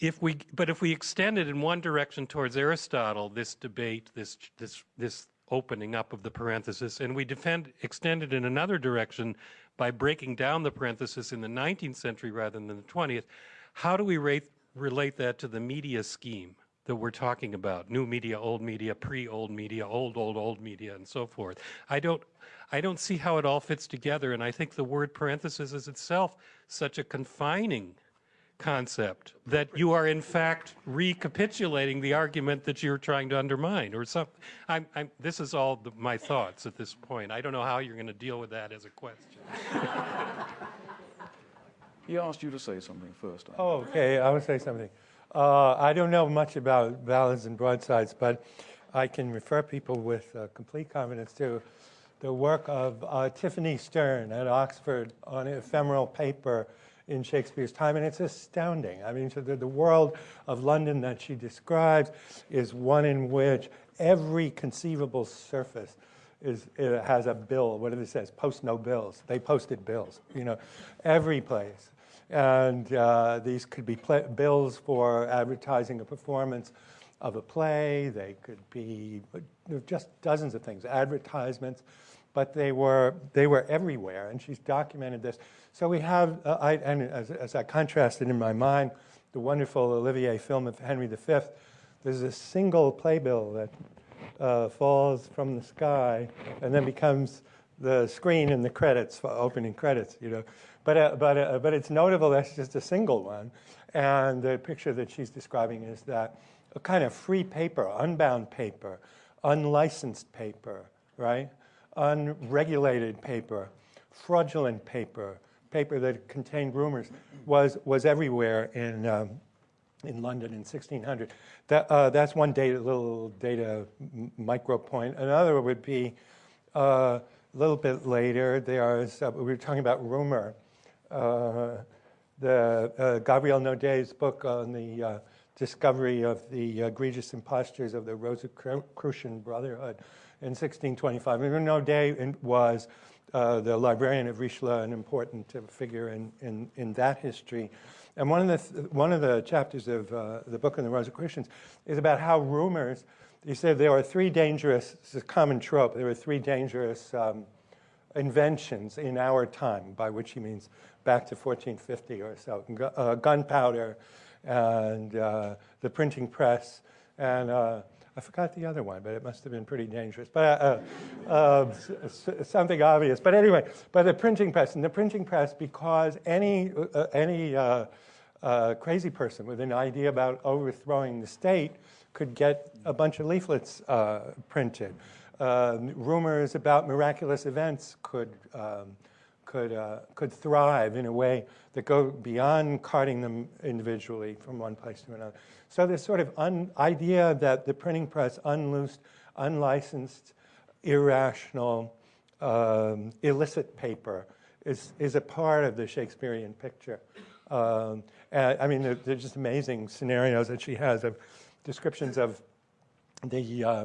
if we, but if we extend it in one direction towards Aristotle, this debate, this, this, this opening up of the parenthesis, and we defend, extend it in another direction by breaking down the parenthesis in the 19th century rather than the 20th, how do we rate, relate that to the media scheme that we're talking about? New media, old media, pre-old media, old, old, old media, and so forth. I don't, I don't see how it all fits together, and I think the word parenthesis is itself such a confining concept that you are in fact recapitulating the argument that you're trying to undermine or something. I'm, I'm, this is all the, my thoughts at this point. I don't know how you're going to deal with that as a question. he asked you to say something first. Oh, okay. I will say something. Uh, I don't know much about ballads and broadsides, but I can refer people with uh, complete confidence to the work of uh, Tiffany Stern at Oxford on ephemeral paper in Shakespeare's time, and it's astounding. I mean, so the, the world of London that she describes is one in which every conceivable surface is has a bill. What it says? Post no bills. They posted bills. You know, every place, and uh, these could be bills for advertising a performance of a play. They could be just dozens of things, advertisements, but they were they were everywhere. And she's documented this. So we have, uh, I, and as, as I contrasted in my mind, the wonderful Olivier film of Henry V. There's a single playbill that uh, falls from the sky and then becomes the screen and the credits, for opening credits, you know. But, uh, but, uh, but it's notable that's just a single one. And the picture that she's describing is that a kind of free paper, unbound paper, unlicensed paper, right? Unregulated paper, fraudulent paper, paper that contained rumors, was, was everywhere in, um, in London in 1600. That, uh, that's one data, little data micro point. Another would be uh, a little bit later, there's, uh, we were talking about rumor. Uh, the uh, Gabriel Naudé's book on the uh, discovery of the egregious impostures of the Rosicrucian Brotherhood in 1625. And Naudet was uh, the librarian of Richelieu, an important figure in, in, in that history. And one of the, one of the chapters of uh, the book on the Rosicrucians is about how rumors, he said there are three dangerous, it's a common trope, there are three dangerous um, inventions in our time, by which he means back to 1450 or so, uh, gunpowder, and uh, the printing press, and uh, I forgot the other one, but it must have been pretty dangerous. But uh, uh, something obvious. But anyway, but the printing press, and the printing press, because any uh, any uh, uh, crazy person with an idea about overthrowing the state could get a bunch of leaflets uh, printed. rumors about miraculous events could. Um, could, uh, could thrive in a way that go beyond carting them individually from one place to another. So this sort of idea that the printing press unloosed, unlicensed, irrational, um, illicit paper is, is a part of the Shakespearean picture. Um, I mean, they're, they're, just amazing scenarios that she has of descriptions of the uh,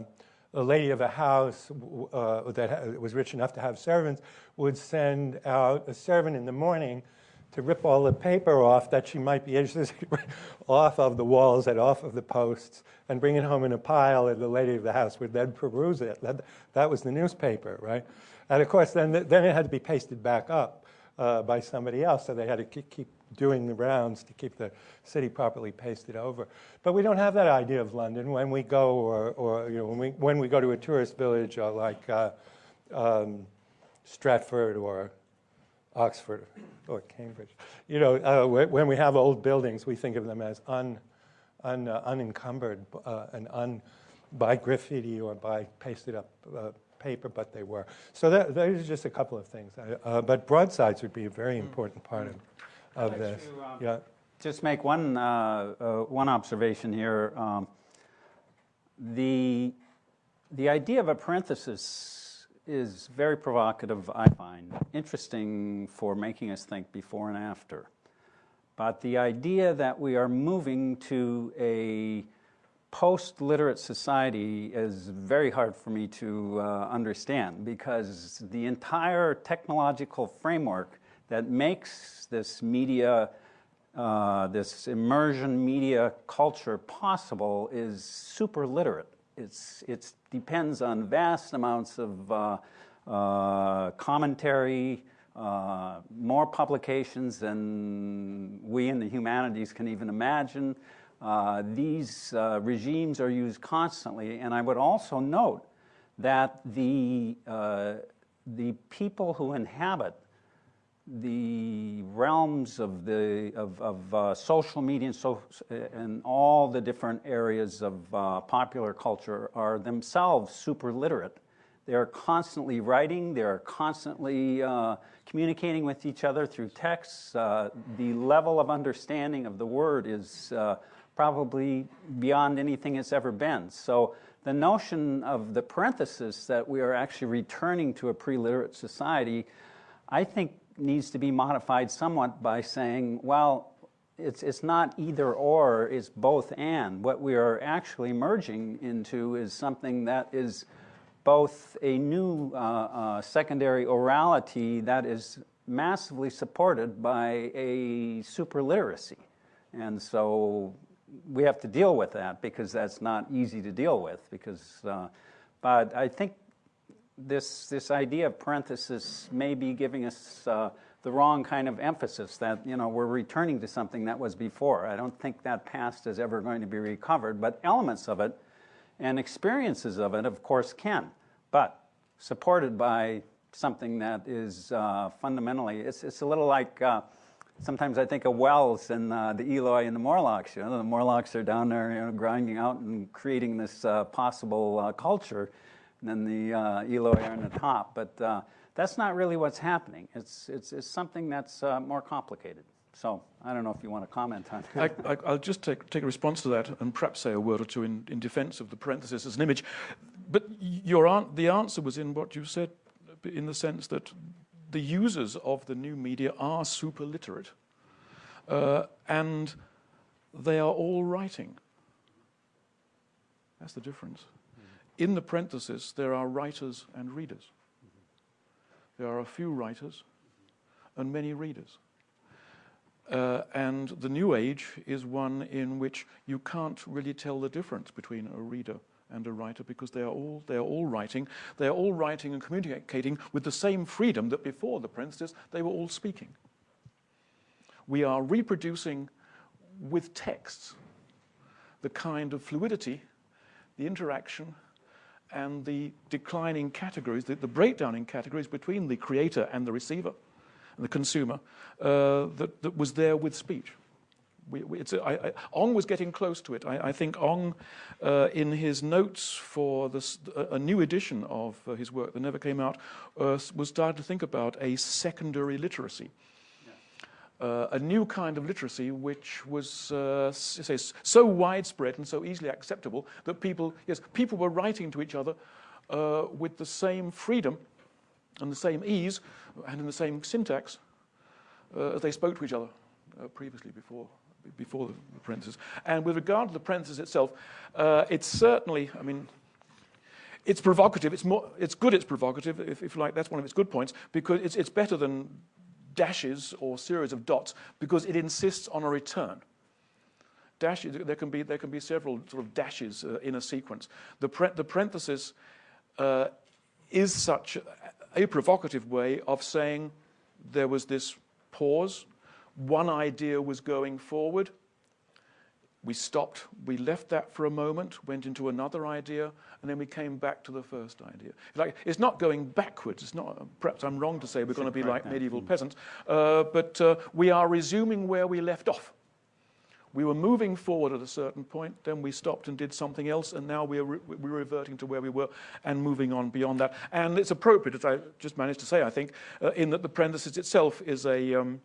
a lady of a house uh, that was rich enough to have servants would send out a servant in the morning to rip all the paper off that she might be interested off of the walls and off of the posts and bring it home in a pile and the lady of the house would then peruse it. That, that was the newspaper, right? And of course, then, then it had to be pasted back up uh, by somebody else, so they had to keep doing the rounds to keep the city properly pasted over. But we don't have that idea of London when we go, or, or you know, when we when we go to a tourist village uh, like uh, um, Stratford or Oxford or Cambridge. You know, uh, when we have old buildings, we think of them as un, un uh, unencumbered uh, and un by graffiti or by pasted up uh, paper, but they were. So that, those are just a couple of things. but broadsides would be a very important part of of this. To, um, yeah. Just make one uh, uh, one observation here. Um, the the idea of a parenthesis is very provocative. I find interesting for making us think before and after. But the idea that we are moving to a post-literate society is very hard for me to uh, understand because the entire technological framework that makes this media, uh, this immersion media culture possible is super literate. It's, it depends on vast amounts of uh, uh, commentary, uh, more publications than we in the humanities can even imagine. Uh, these uh, regimes are used constantly, and I would also note that the, the people who inhabit the realms of the of, of uh, social media and, so, and all the different areas of uh, popular culture are themselves super literate. They are constantly writing. They are constantly uh, communicating with each other through texts. Uh, the level of understanding of the word is uh, probably beyond anything it's ever been. So the notion of the parenthesis that we are actually returning to a pre-literate society, I think needs to be modified somewhat by saying, well, it's, it's not either or, it's both and. What we are actually merging into is something that is both a new uh, uh, secondary orality that is massively supported by a superliteracy. And so we have to deal with that because that's not easy to deal with. Because, uh, but I think this this idea of parenthesis may be giving us uh, the wrong kind of emphasis. That you know we're returning to something that was before. I don't think that past is ever going to be recovered, but elements of it and experiences of it, of course, can. But supported by something that is uh, fundamentally, it's it's a little like. Sometimes I think of Wells and uh, the Eloi and the Morlocks. You know, the Morlocks are down there, you know, grinding out and creating this uh, possible uh, culture, and then the uh, Eloi are on the top. But uh, that's not really what's happening. It's it's, it's something that's uh, more complicated. So I don't know if you want to comment on. that. I, will just take, take a response to that and perhaps say a word or two in, in defense of the parenthesis as an image. But your the answer was in what you said, in the sense that the users of the new media are super literate uh, and they are all writing. That's the difference. Mm-hmm. In the parenthesis, there are writers and readers. Mm-hmm. There are a few writers and many readers. Uh, and the new age is one in which you can't really tell the difference between a reader and a writer because they are all they are all writing. They are all writing and communicating with the same freedom that before the parenthesis they were all speaking. We are reproducing with texts the kind of fluidity, the interaction, and the declining categories, the, the breakdown in categories between the creator and the receiver and the consumer uh, that, that was there with speech. We, we, a, I, I, Ong was getting close to it. I, I think Ong, uh, in his notes for this, a, a new edition of uh, his work that never came out, uh, was starting to think about a secondary literacy. Uh, a new kind of literacy which was uh, say, so widespread and so easily acceptable that people, yes, people were writing to each other uh, with the same freedom and the same ease and in the same syntax as they spoke to each other previously before before the parenthesis. And with regard to the parenthesis itself, uh, it's certainly, I mean, it's provocative. It's, more, it's good it's provocative, if, if you like. That's one of its good points, because it's, it's better than dashes or series of dots because it insists on a return. Dashes, there can be, there can be several sort of dashes uh, in a sequence. The, the parenthesis uh, is such a provocative way of saying there was this pause, one idea was going forward. We stopped, we left that for a moment, went into another idea, and then we came back to the first idea. Like, it's not going backwards. It's not, perhaps I'm wrong to say we're going to be like medieval peasants, uh, but uh, we are resuming where we left off. We were moving forward at a certain point, then we stopped and did something else, and now we're, re we're reverting to where we were and moving on beyond that. And it's appropriate, as I just managed to say, I think, uh, in that the parenthesis itself is a, um,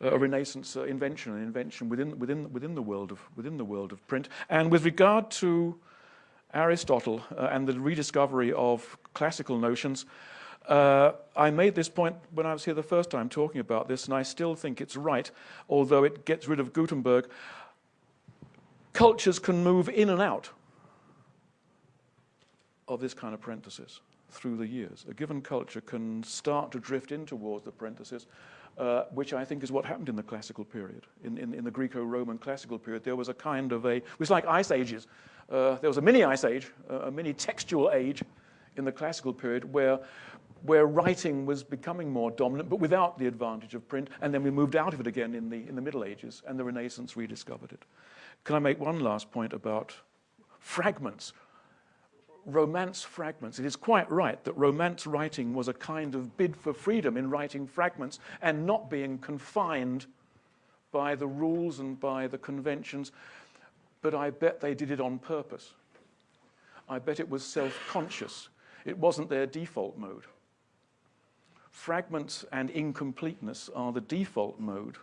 a Renaissance uh, invention, an invention within, within, within, the world of, within the world of print. And with regard to Aristotle uh, and the rediscovery of classical notions, uh, I made this point when I was here the first time talking about this, and I still think it's right, although it gets rid of Gutenberg. Cultures can move in and out of this kind of parenthesis through the years. A given culture can start to drift in towards the parenthesis uh, which I think is what happened in the classical period. In, in, in the Greco-Roman classical period, there was a kind of a, it was like ice ages. Uh, there was a mini ice age, a mini textual age in the classical period where, where writing was becoming more dominant, but without the advantage of print. And then we moved out of it again in the, in the Middle Ages, and the Renaissance rediscovered it. Can I make one last point about fragments? Romance fragments. It is quite right that romance writing was a kind of bid for freedom in writing fragments and not being confined by the rules and by the conventions, but I bet they did it on purpose. I bet it was self-conscious. It wasn't their default mode. Fragments and incompleteness are the default mode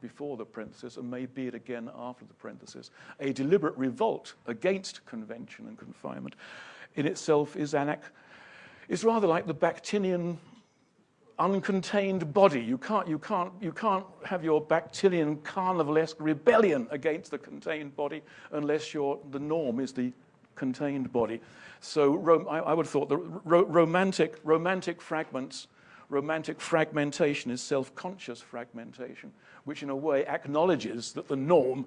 before the parenthesis and may be it again after the parenthesis. A deliberate revolt against convention and confinement in itself is, anac- is rather like the Bakhtinian uncontained body. You can't, you, can't, you can't have your Bakhtinian carnivalesque rebellion against the contained body unless your, the norm is the contained body. So I, I, would have thought the ro, romantic, romantic fragments, romantic fragmentation is self-conscious fragmentation, which in a way acknowledges that the norm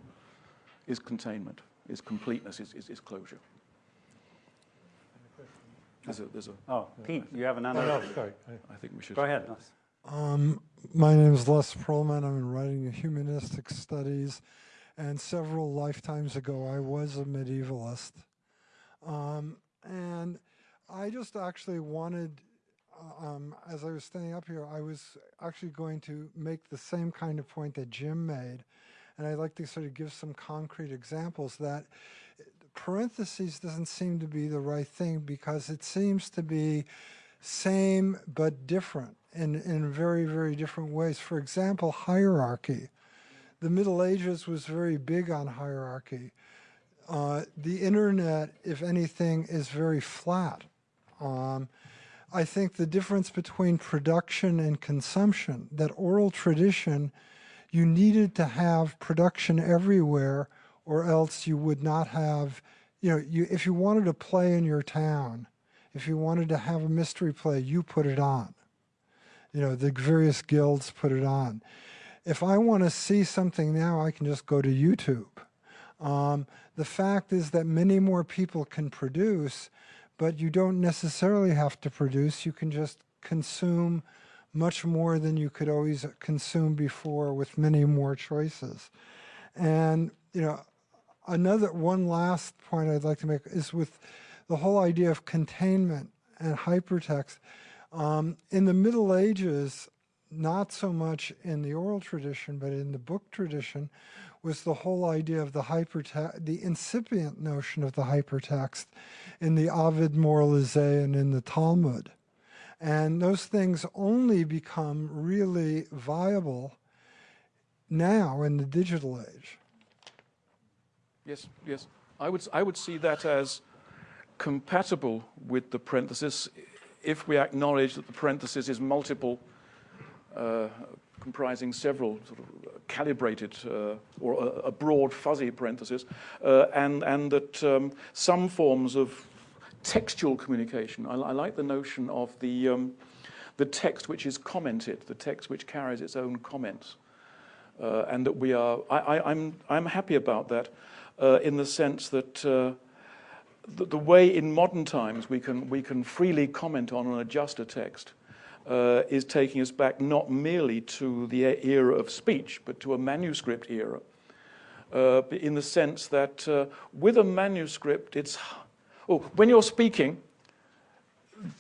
is containment, is completeness, is, is, is closure. There's a, there's a, oh, Pete, you have another. Oh, no, sorry. I think we should. Go ahead. Um, my name is Les Perelman. I'm writing humanistic studies, and several lifetimes ago, I was a medievalist. Um, and I just actually wanted, um, as I was standing up here, I was actually going to make the same kind of point that Jim made. And I'd like to sort of give some concrete examples that parentheses doesn't seem to be the right thing because it seems to be same but different in, in very, very different ways. For example, hierarchy. The Middle Ages was very big on hierarchy. Uh, the internet, if anything, is very flat. Um, I think the difference between production and consumption, that oral tradition, you needed to have production everywhere or else you would not have, you know, you, if you wanted to play in your town, if you wanted to have a mystery play, you put it on. You know, the various guilds put it on. If I want to see something now, I can just go to YouTube. Um, the fact is that many more people can produce, but you don't necessarily have to produce. You can just consume much more than you could always consume before with many more choices. And, you know, another one last point I'd like to make is with the whole idea of containment and hypertext. Um, in the Middle Ages, not so much in the oral tradition, but in the book tradition, was the whole idea of the hypertext, the incipient notion of the hypertext in the Ovid Moralizé and in the Talmud. And those things only become really viable now in the digital age. Yes, yes. I would, I would see that as compatible with the parenthesis if we acknowledge that the parenthesis is multiple, uh, comprising several sort of calibrated uh, or a, a, broad fuzzy parenthesis, uh, and, and that um, some forms of textual communication, I, I like the notion of the, um, the text which is commented, the text which carries its own comments, uh, and that we are, I, I, I'm, I'm happy about that uh, in the sense that uh, the, the, way in modern times we can, we can freely comment on and adjust a text uh, is taking us back not merely to the era of speech, but to a manuscript era. Uh, in the sense that uh, with a manuscript, it's, oh, when you're speaking,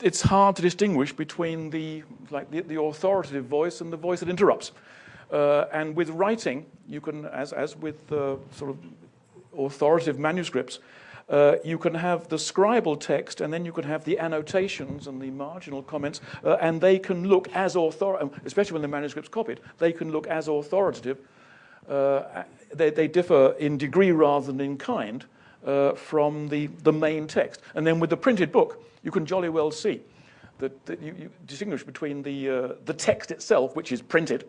it's hard to distinguish between the, like the, the authoritative voice and the voice that interrupts. Uh, and with writing, you can, as, as with uh, sort of authoritative manuscripts, uh, you can have the scribal text and then you can have the annotations and the marginal comments, uh, and they can look as authoritative, um, especially when the manuscript's copied, they can look as authoritative. Uh, they, they, differ in degree rather than in kind uh, from the, the main text. And then with the printed book, you can jolly well see that, that you, you, distinguish between the, uh, the text itself, which is printed,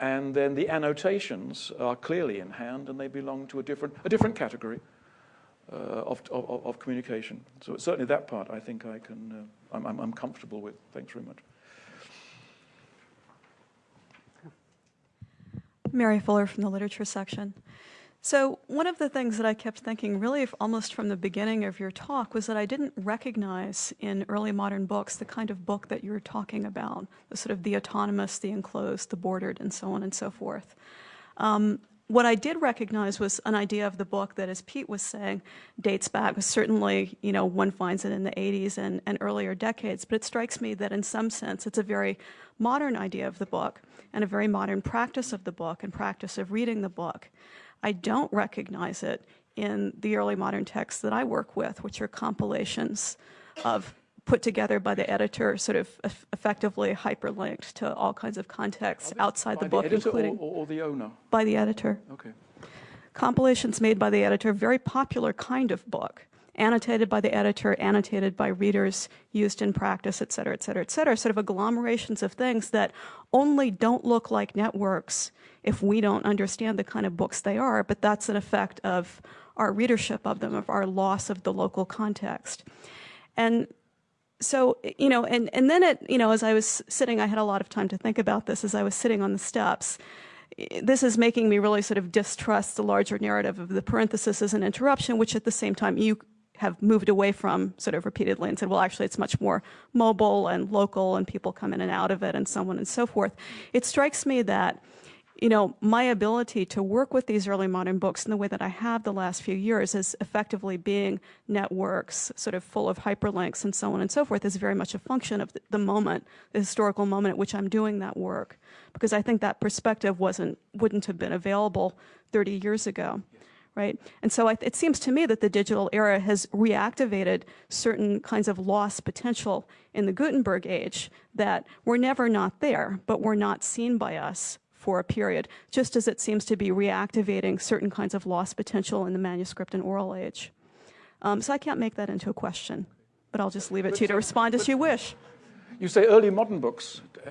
and then the annotations are clearly in hand and they belong to a different, a different category of, of, of, communication. So certainly that part I think I can, uh, I'm, I'm comfortable with. Thanks very much. Mary Fuller from the literature section. So one of the things that I kept thinking really almost from the beginning of your talk was that I didn't recognize in early modern books the kind of book that you were talking about, the sort of the autonomous, the enclosed, the bordered, and so on and so forth. Um, what I did recognize was an idea of the book that, as Pete was saying, dates back. Certainly, you know, one finds it in the 80s and, and earlier decades, but it strikes me that in some sense it's a very modern idea of the book and a very modern practice of the book and practice of reading the book. I don't recognize it in the early modern texts that I work with, which are compilations of put together by the editor, sort of effectively hyperlinked to all kinds of contexts outside the book, the including or, or the owner? by the editor. Okay. Compilations made by the editor, very popular kind of book. Annotated by the editor, annotated by readers, used in practice, et cetera, et cetera, et cetera. Sort of agglomerations of things that only don't look like networks if we don't understand the kind of books they are, but that's an effect of our readership of them, of our loss of the local context. And so, you know, and, and then it, you know, as I was sitting, I had a lot of time to think about this as I was sitting on the steps. This is making me really sort of distrust the larger narrative of the parenthesis as an interruption, which at the same time you have moved away from sort of repeatedly and said, well, actually, it's much more mobile and local, and people come in and out of it, and so on and so forth. It strikes me that you know, my ability to work with these early modern books in the way that I have the last few years is effectively being networks, sort of full of hyperlinks and so on and so forth, is very much a function of the moment, the historical moment at which I'm doing that work. Because I think that perspective wasn't, wouldn't have been available 30 years ago right? And so I, it seems to me that the digital era has reactivated certain kinds of lost potential in the Gutenberg age that were never not there, but were not seen by us for a period, just as it seems to be reactivating certain kinds of lost potential in the manuscript and oral age. Um, so I can't make that into a question, but I'll just leave it to you to respond as you wish. You say early modern books. Uh,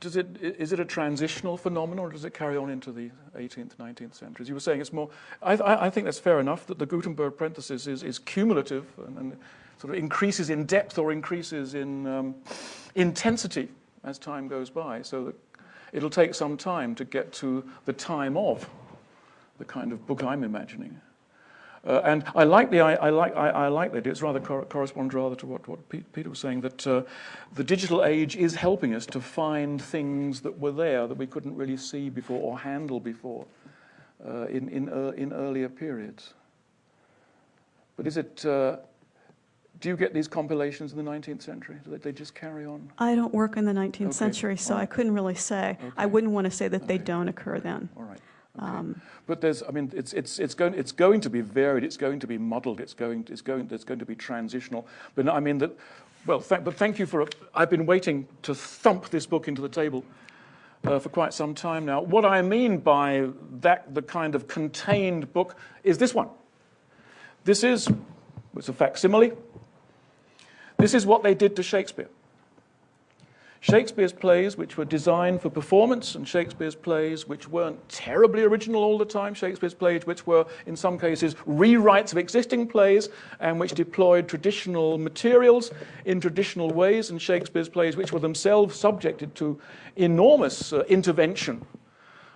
does it, is it a transitional phenomenon or does it carry on into the 18th, 19th centuries? You were saying it's more, I, I think that's fair enough that the Gutenberg parenthesis is, is cumulative and, and, sort of increases in depth or increases in um, intensity as time goes by, so that it'll take some time to get to the time of the kind of book I'm imagining. Uh, and I like the I, I like I, I, like that. It's rather cor corresponds rather to what what Peter was saying that uh, the digital age is helping us to find things that were there that we couldn't really see before or handle before uh, in in uh, in earlier periods. But is it? Do you get these compilations in the 19th century? Do they, they just carry on? I don't work in the 19th okay. century, so right. I couldn't really say. Okay. I wouldn't want to say that okay. they don't occur then. All right. Um, but there's, I mean, it's, it's, it's, going, it's going to be varied, it's going to be muddled, it's going, it's going, it's going to be transitional. But I mean, that, well, th but thank you for, a, I've been waiting to thump this book into the table uh, for quite some time now. What I mean by that, the kind of contained book, is this one. This is, it's a facsimile. This is what they did to Shakespeare. Shakespeare's plays, which were designed for performance, and Shakespeare's plays, which weren't terribly original all the time, Shakespeare's plays, which were, in some cases, rewrites of existing plays, and which deployed traditional materials in traditional ways, and Shakespeare's plays, which were themselves subjected to enormous uh, intervention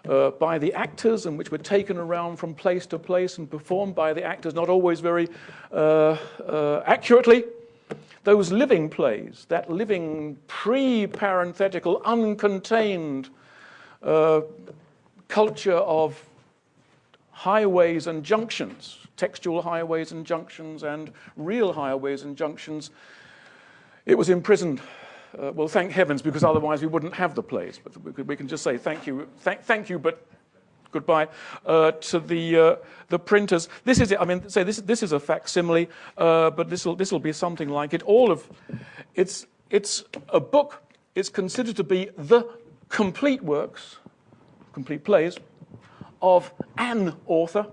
uh, by the actors and which were taken around from place to place and performed by the actors, not always very uh, uh accurately those living plays, that living pre-parenthetical, uncontained uh, culture of highways and junctions, textual highways and junctions and real highways and junctions, it was imprisoned. Uh, well, thank heavens, because otherwise we wouldn't have the plays. But we can just say thank you, thank, thank you, but goodbye, uh, to the, uh, the printers. This is. I mean, say this, this is a facsimile, uh, but this will this will be something like it. All of it's it's a book. It's considered to be the complete works, complete plays, of an author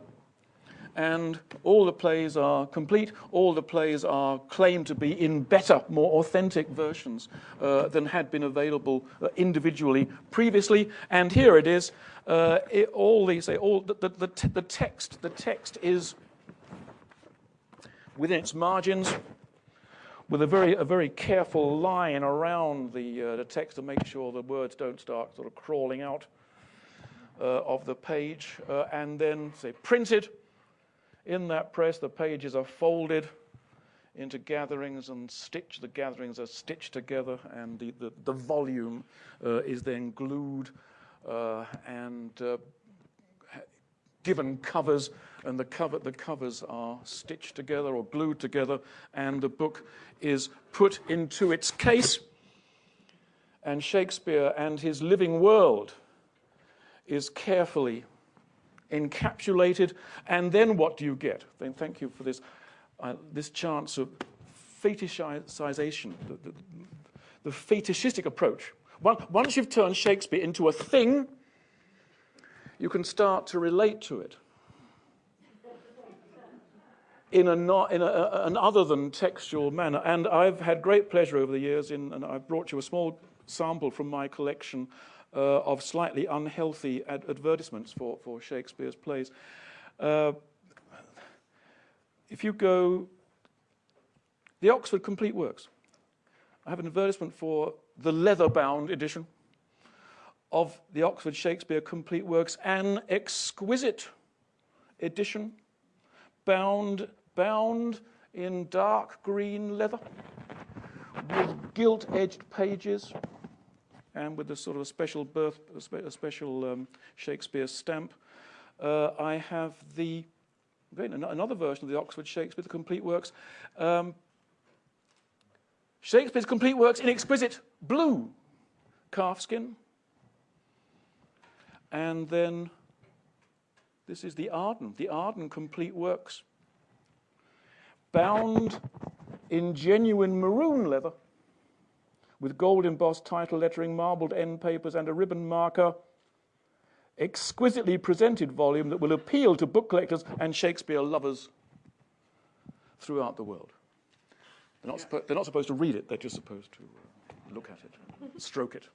and all the plays are complete. All the plays are claimed to be in better, more authentic versions uh, than had been available uh, individually previously. And here it is. Uh, it, all these, all the, the, the, the text, the text is within its margins with a very, a very careful line around the, uh, the text to make sure the words don't start sort of crawling out uh, of the page, uh, and then say printed in that press, the pages are folded into gatherings and stitched. The gatherings are stitched together, and the, the, the volume uh, is then glued uh, and uh, given covers, and the, cover, the covers are stitched together or glued together, and the book is put into its case. And Shakespeare and his living world is carefully encapsulated, and then what do you get? Then thank you for this, uh, this chance of fetishization, the, the, the fetishistic approach. Once you've turned Shakespeare into a thing, you can start to relate to it in, a not, in a, an other than textual manner. And I've had great pleasure over the years in, and I've brought you a small sample from my collection uh, of slightly unhealthy ad advertisements for, for Shakespeare's plays. Uh, if you go, the Oxford Complete Works. I have an advertisement for the leather-bound edition of the Oxford Shakespeare Complete Works, an exquisite edition, bound, bound in dark green leather, with gilt-edged pages, and with a sort of a special birth, a, special um, Shakespeare stamp. Uh, I have the again, another version of the Oxford Shakespeare, the complete works. Um, Shakespeare's complete works in exquisite blue calfskin. And then this is the Arden, the Arden complete works, bound in genuine maroon leather with gold embossed title lettering, marbled end papers, and a ribbon marker. Exquisitely presented volume that will appeal to book collectors and Shakespeare lovers throughout the world. They're not, they're not supposed to read it, they're just supposed to uh, look at it, stroke it.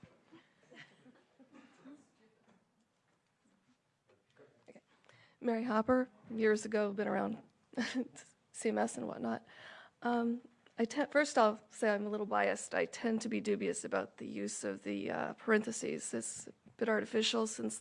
Mary Hopper, years ago, been around CMS and whatnot. Um, I first I'll say I'm a little biased. I tend to be dubious about the use of the uh, parentheses. It's a bit artificial since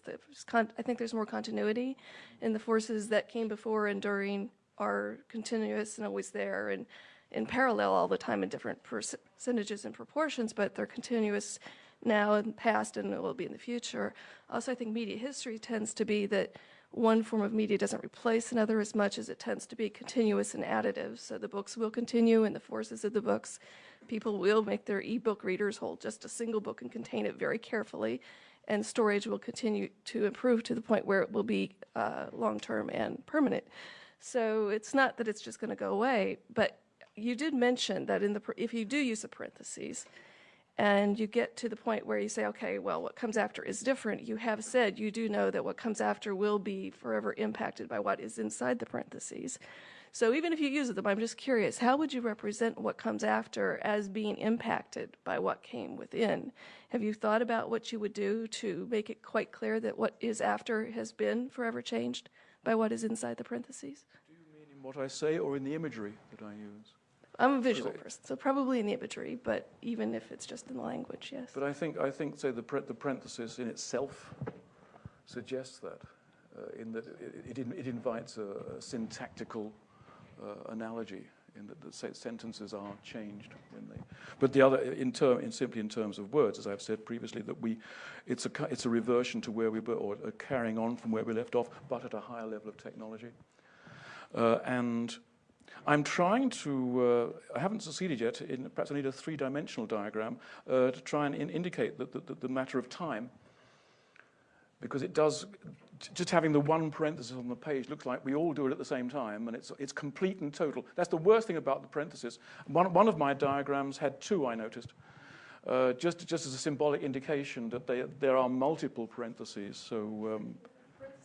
I think there's more continuity in the forces that came before and during are continuous and always there and in parallel all the time in different percentages and proportions, but they're continuous now and past and will be in the future. Also, I think media history tends to be that one form of media doesn't replace another as much as it tends to be continuous and additive. So the books will continue and the forces of the books. People will make their e-book readers hold just a single book and contain it very carefully. And storage will continue to improve to the point where it will be uh, long-term and permanent. So it's not that it's just going to go away, but you did mention that in the if you do use the parentheses, and you get to the point where you say, okay, well, what comes after is different, you have said you do know that what comes after will be forever impacted by what is inside the parentheses. So even if you use them, I'm just curious, how would you represent what comes after as being impacted by what came within? Have you thought about what you would do to make it quite clear that what is after has been forever changed by what is inside the parentheses? Do you mean in what I say or in the imagery that I use? I'm a visual person, so probably in the imagery, but even if it's just in the language, yes. But I think, I think say, the, the parenthesis in itself suggests that, uh, in that it, it, it invites a, a syntactical uh, analogy in that the sentences are changed when they. But the other, in term, in simply in terms of words, as I've said previously, that we, it's a it's a reversion to where we were, or a carrying on from where we left off, but at a higher level of technology. Uh, and I'm trying to, uh, I haven't succeeded yet, in, perhaps I need a three-dimensional diagram uh, to try and in indicate the, the, the, matter of time. Because it does, just having the one parenthesis on the page looks like we all do it at the same time and it's, it's complete and total. That's the worst thing about the parenthesis. One, one of my diagrams had two, I noticed. Uh, just, just as a symbolic indication that they, there are multiple parentheses. So um,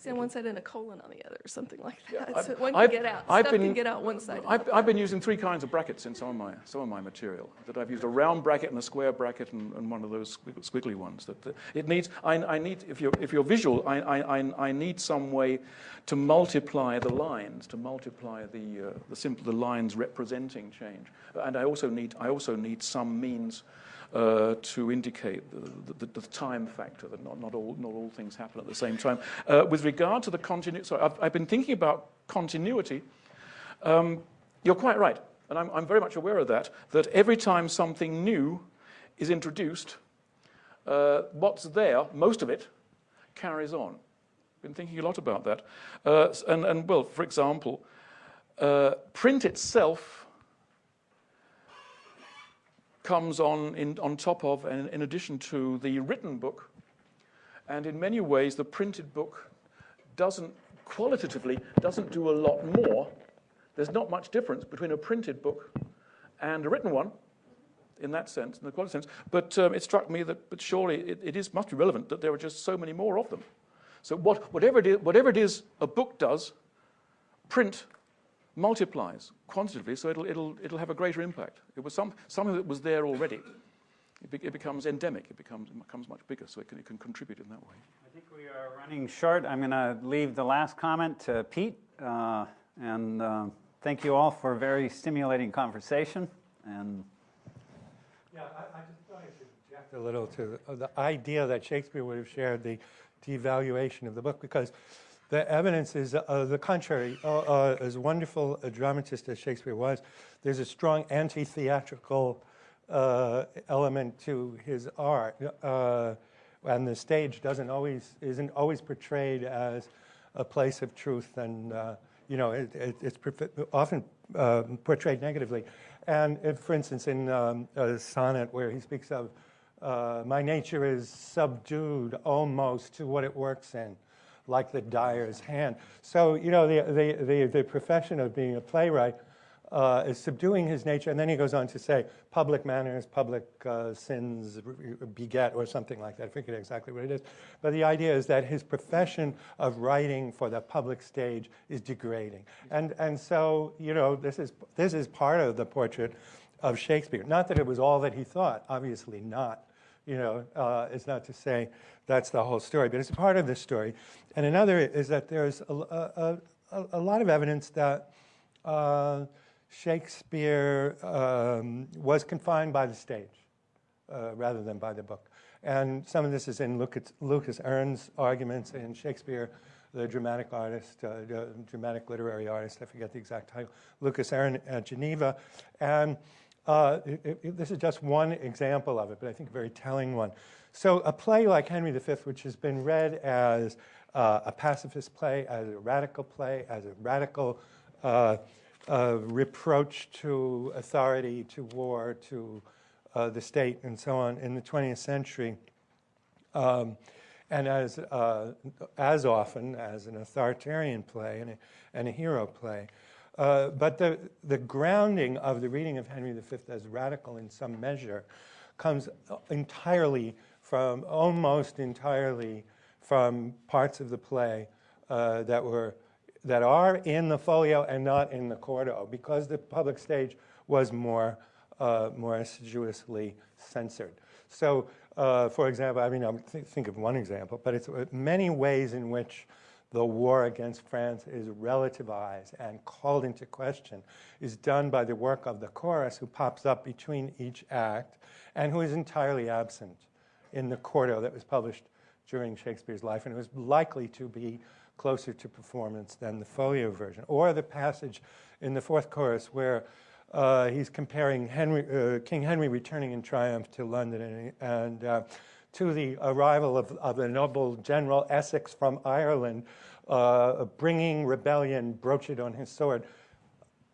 on one side and a colon on the other, or something like that. Yeah, so one can I've, get out. I've Stuff been, can get out one side. I've, I've, been using three kinds of brackets in some of my some of my material. That I've used a round bracket and a square bracket and, and one of those squiggly ones. That, that it needs. I, I, need if you're if you're visual, I, I I need some way to multiply the lines, to multiply the uh, the simple the lines representing change. And I also need I also need some means uh, to indicate the, the, the, time factor, that not, not, all, not all things happen at the same time. Uh, with regard to the continuity, sorry, I've, I've, been thinking about continuity. Um, you're quite right, and I'm, I'm very much aware of that, that every time something new is introduced, uh, what's there, most of it, carries on. I've been thinking a lot about that. Uh, and, and, well, for example, uh, print itself comes on, in, on top of and in addition to the written book. And in many ways, the printed book doesn't, qualitatively, doesn't do a lot more. There's not much difference between a printed book and a written one in that sense, in the quality sense. But um, it struck me that, but surely it, it is, must be relevant that there are just so many more of them. So what, whatever, it is, whatever it is a book does, print multiplies quantitatively, so it'll, it'll, it'll have a greater impact. It was some, something that was there already. It, be, it becomes endemic, it becomes, it becomes much bigger, so it can, it can contribute in that way. I think we are running short. I'm going to leave the last comment to Pete. Uh, and uh, thank you all for a very stimulating conversation. And yeah, I, I just I should object a little to the idea that Shakespeare would have shared the devaluation of the book because the evidence is uh, the contrary. Uh, uh, as wonderful a dramatist as Shakespeare was, there's a strong anti-theatrical uh, element to his art, uh, and the stage doesn't always isn't always portrayed as a place of truth, and uh, you know it, it, it's often portrayed negatively. And if, for instance, in um, a sonnet where he speaks of my nature is subdued almost to what it works in like the dyer's hand. So, you know, the, the, the, the profession of being a playwright uh, is subduing his nature. And then he goes on to say, public manners, public uh, sins beget, or something like that. I forget exactly what it is. But the idea is that his profession of writing for the public stage is degrading. And, and so, you know, this is, this is part of the portrait of Shakespeare. Not that it was all that he thought, obviously not. You know, uh, it's not to say that's the whole story, but it's a part of this story. And another is that there's a, a, a, a lot of evidence that uh, Shakespeare um, was confined by the stage uh, rather than by the book. And some of this is in Lucas, Lukas Erne's arguments in Shakespeare, the dramatic artist, uh, the dramatic literary artist, I forget the exact title, Lukas Erne at Geneva. And uh, it, it, this is just one example of it, but I think a very telling one. So a play like Henry V, which has been read as uh, a pacifist play, as a radical play, as a radical uh, uh reproach to authority, to war, to uh, the state, and so on in the 20th century, um, and as, as often as an authoritarian play and a, and a hero play. Uh, but the, the grounding of the reading of Henry V as radical in some measure comes entirely from, almost entirely from parts of the play uh, that were that are in the folio and not in the quarto because the public stage was more uh, more assiduously censored. So, uh, for example, I mean, I th think of one example, but it's uh, many ways in which the war against France is relativized and called into question is done by the work of the chorus who pops up between each act and who is entirely absent in the quarto that was published during Shakespeare's life and it was likely to be closer to performance than the folio version. Or the passage in the fourth chorus where uh, he's comparing Henry, uh, King Henry returning in triumph to London and, and uh, to the arrival of, of the noble general Essex from Ireland, uh, bringing rebellion, broached on his sword,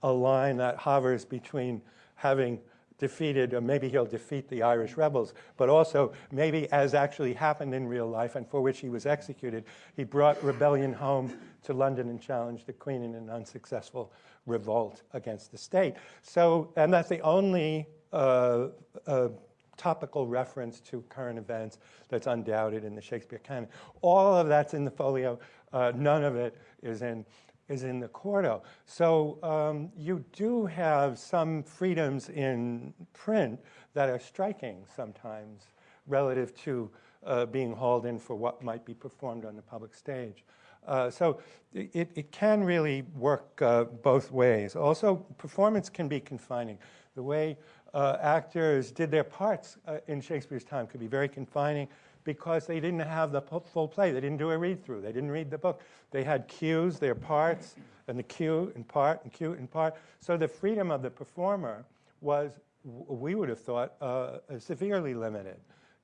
a line that hovers between having defeated, or maybe he'll defeat the Irish rebels, but also maybe as actually happened in real life and for which he was executed, he brought rebellion home to London and challenged the Queen in an unsuccessful revolt against the state. So, and that's the only uh, uh, topical reference to current events that's undoubted in the Shakespeare canon. All of that's in the folio. Uh, none of it is in is in the quarto. So um, you do have some freedoms in print that are striking sometimes relative to uh, being hauled in for what might be performed on the public stage. Uh, so it, it, can really work uh, both ways. Also, performance can be confining. The way uh, actors did their parts uh, in Shakespeare's time could be very confining because they didn't have the full play. They didn't do a read through. They didn't read the book. They had cues, their parts, and the cue in part, and cue in part. So the freedom of the performer was, we would have thought, uh, severely limited,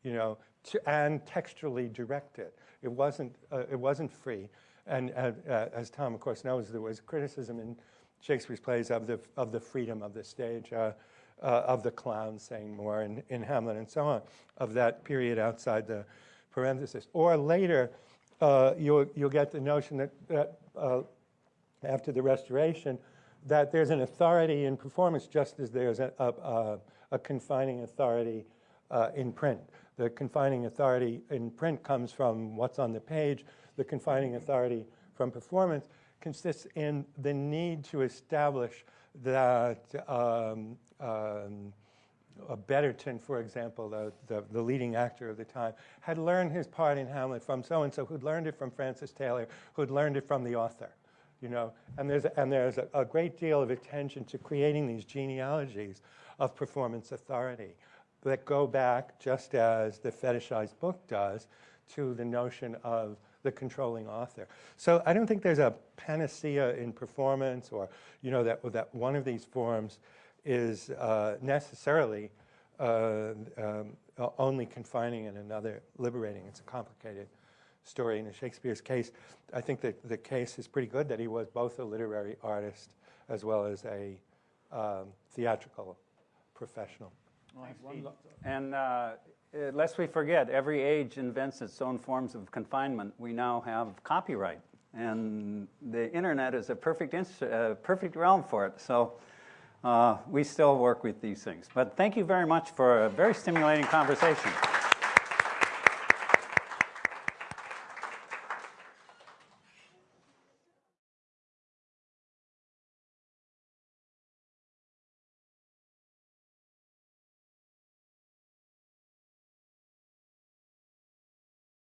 you know, to, and textually directed. It wasn't, uh, it wasn't free. And uh, as Tom, of course, knows, there was criticism in Shakespeare's plays of the, of the freedom of the stage. Uh, uh, of the clown saying more in, in Hamlet and so on, of that period outside the parenthesis. Or later, uh, you'll, you'll get the notion that, that uh, after the Restoration, that there's an authority in performance just as there's a, a, a confining authority uh, in print. The confining authority in print comes from what's on the page. The confining authority from performance consists in the need to establish that um, um, Betterton, for example, the, the, the, leading actor of the time, had learned his part in Hamlet from so-and-so, who'd learned it from Francis Taylor, who'd learned it from the author. You know, and there's, and there's a, a great deal of attention to creating these genealogies of performance authority that go back, just as the fetishized book does, to the notion of the controlling author. So I don't think there's a panacea in performance or, you know, that, that one of these forms is uh, necessarily uh, um, only confining and another liberating. It's a complicated story. In Shakespeare's case, I think that the case is pretty good that he was both a literary artist as well as a um, theatrical professional. And uh, lest we forget, every age invents its own forms of confinement. We now have copyright, and the internet is a perfect, uh, perfect realm for it. So uh, we still work with these things. But thank you very much for a very stimulating conversation.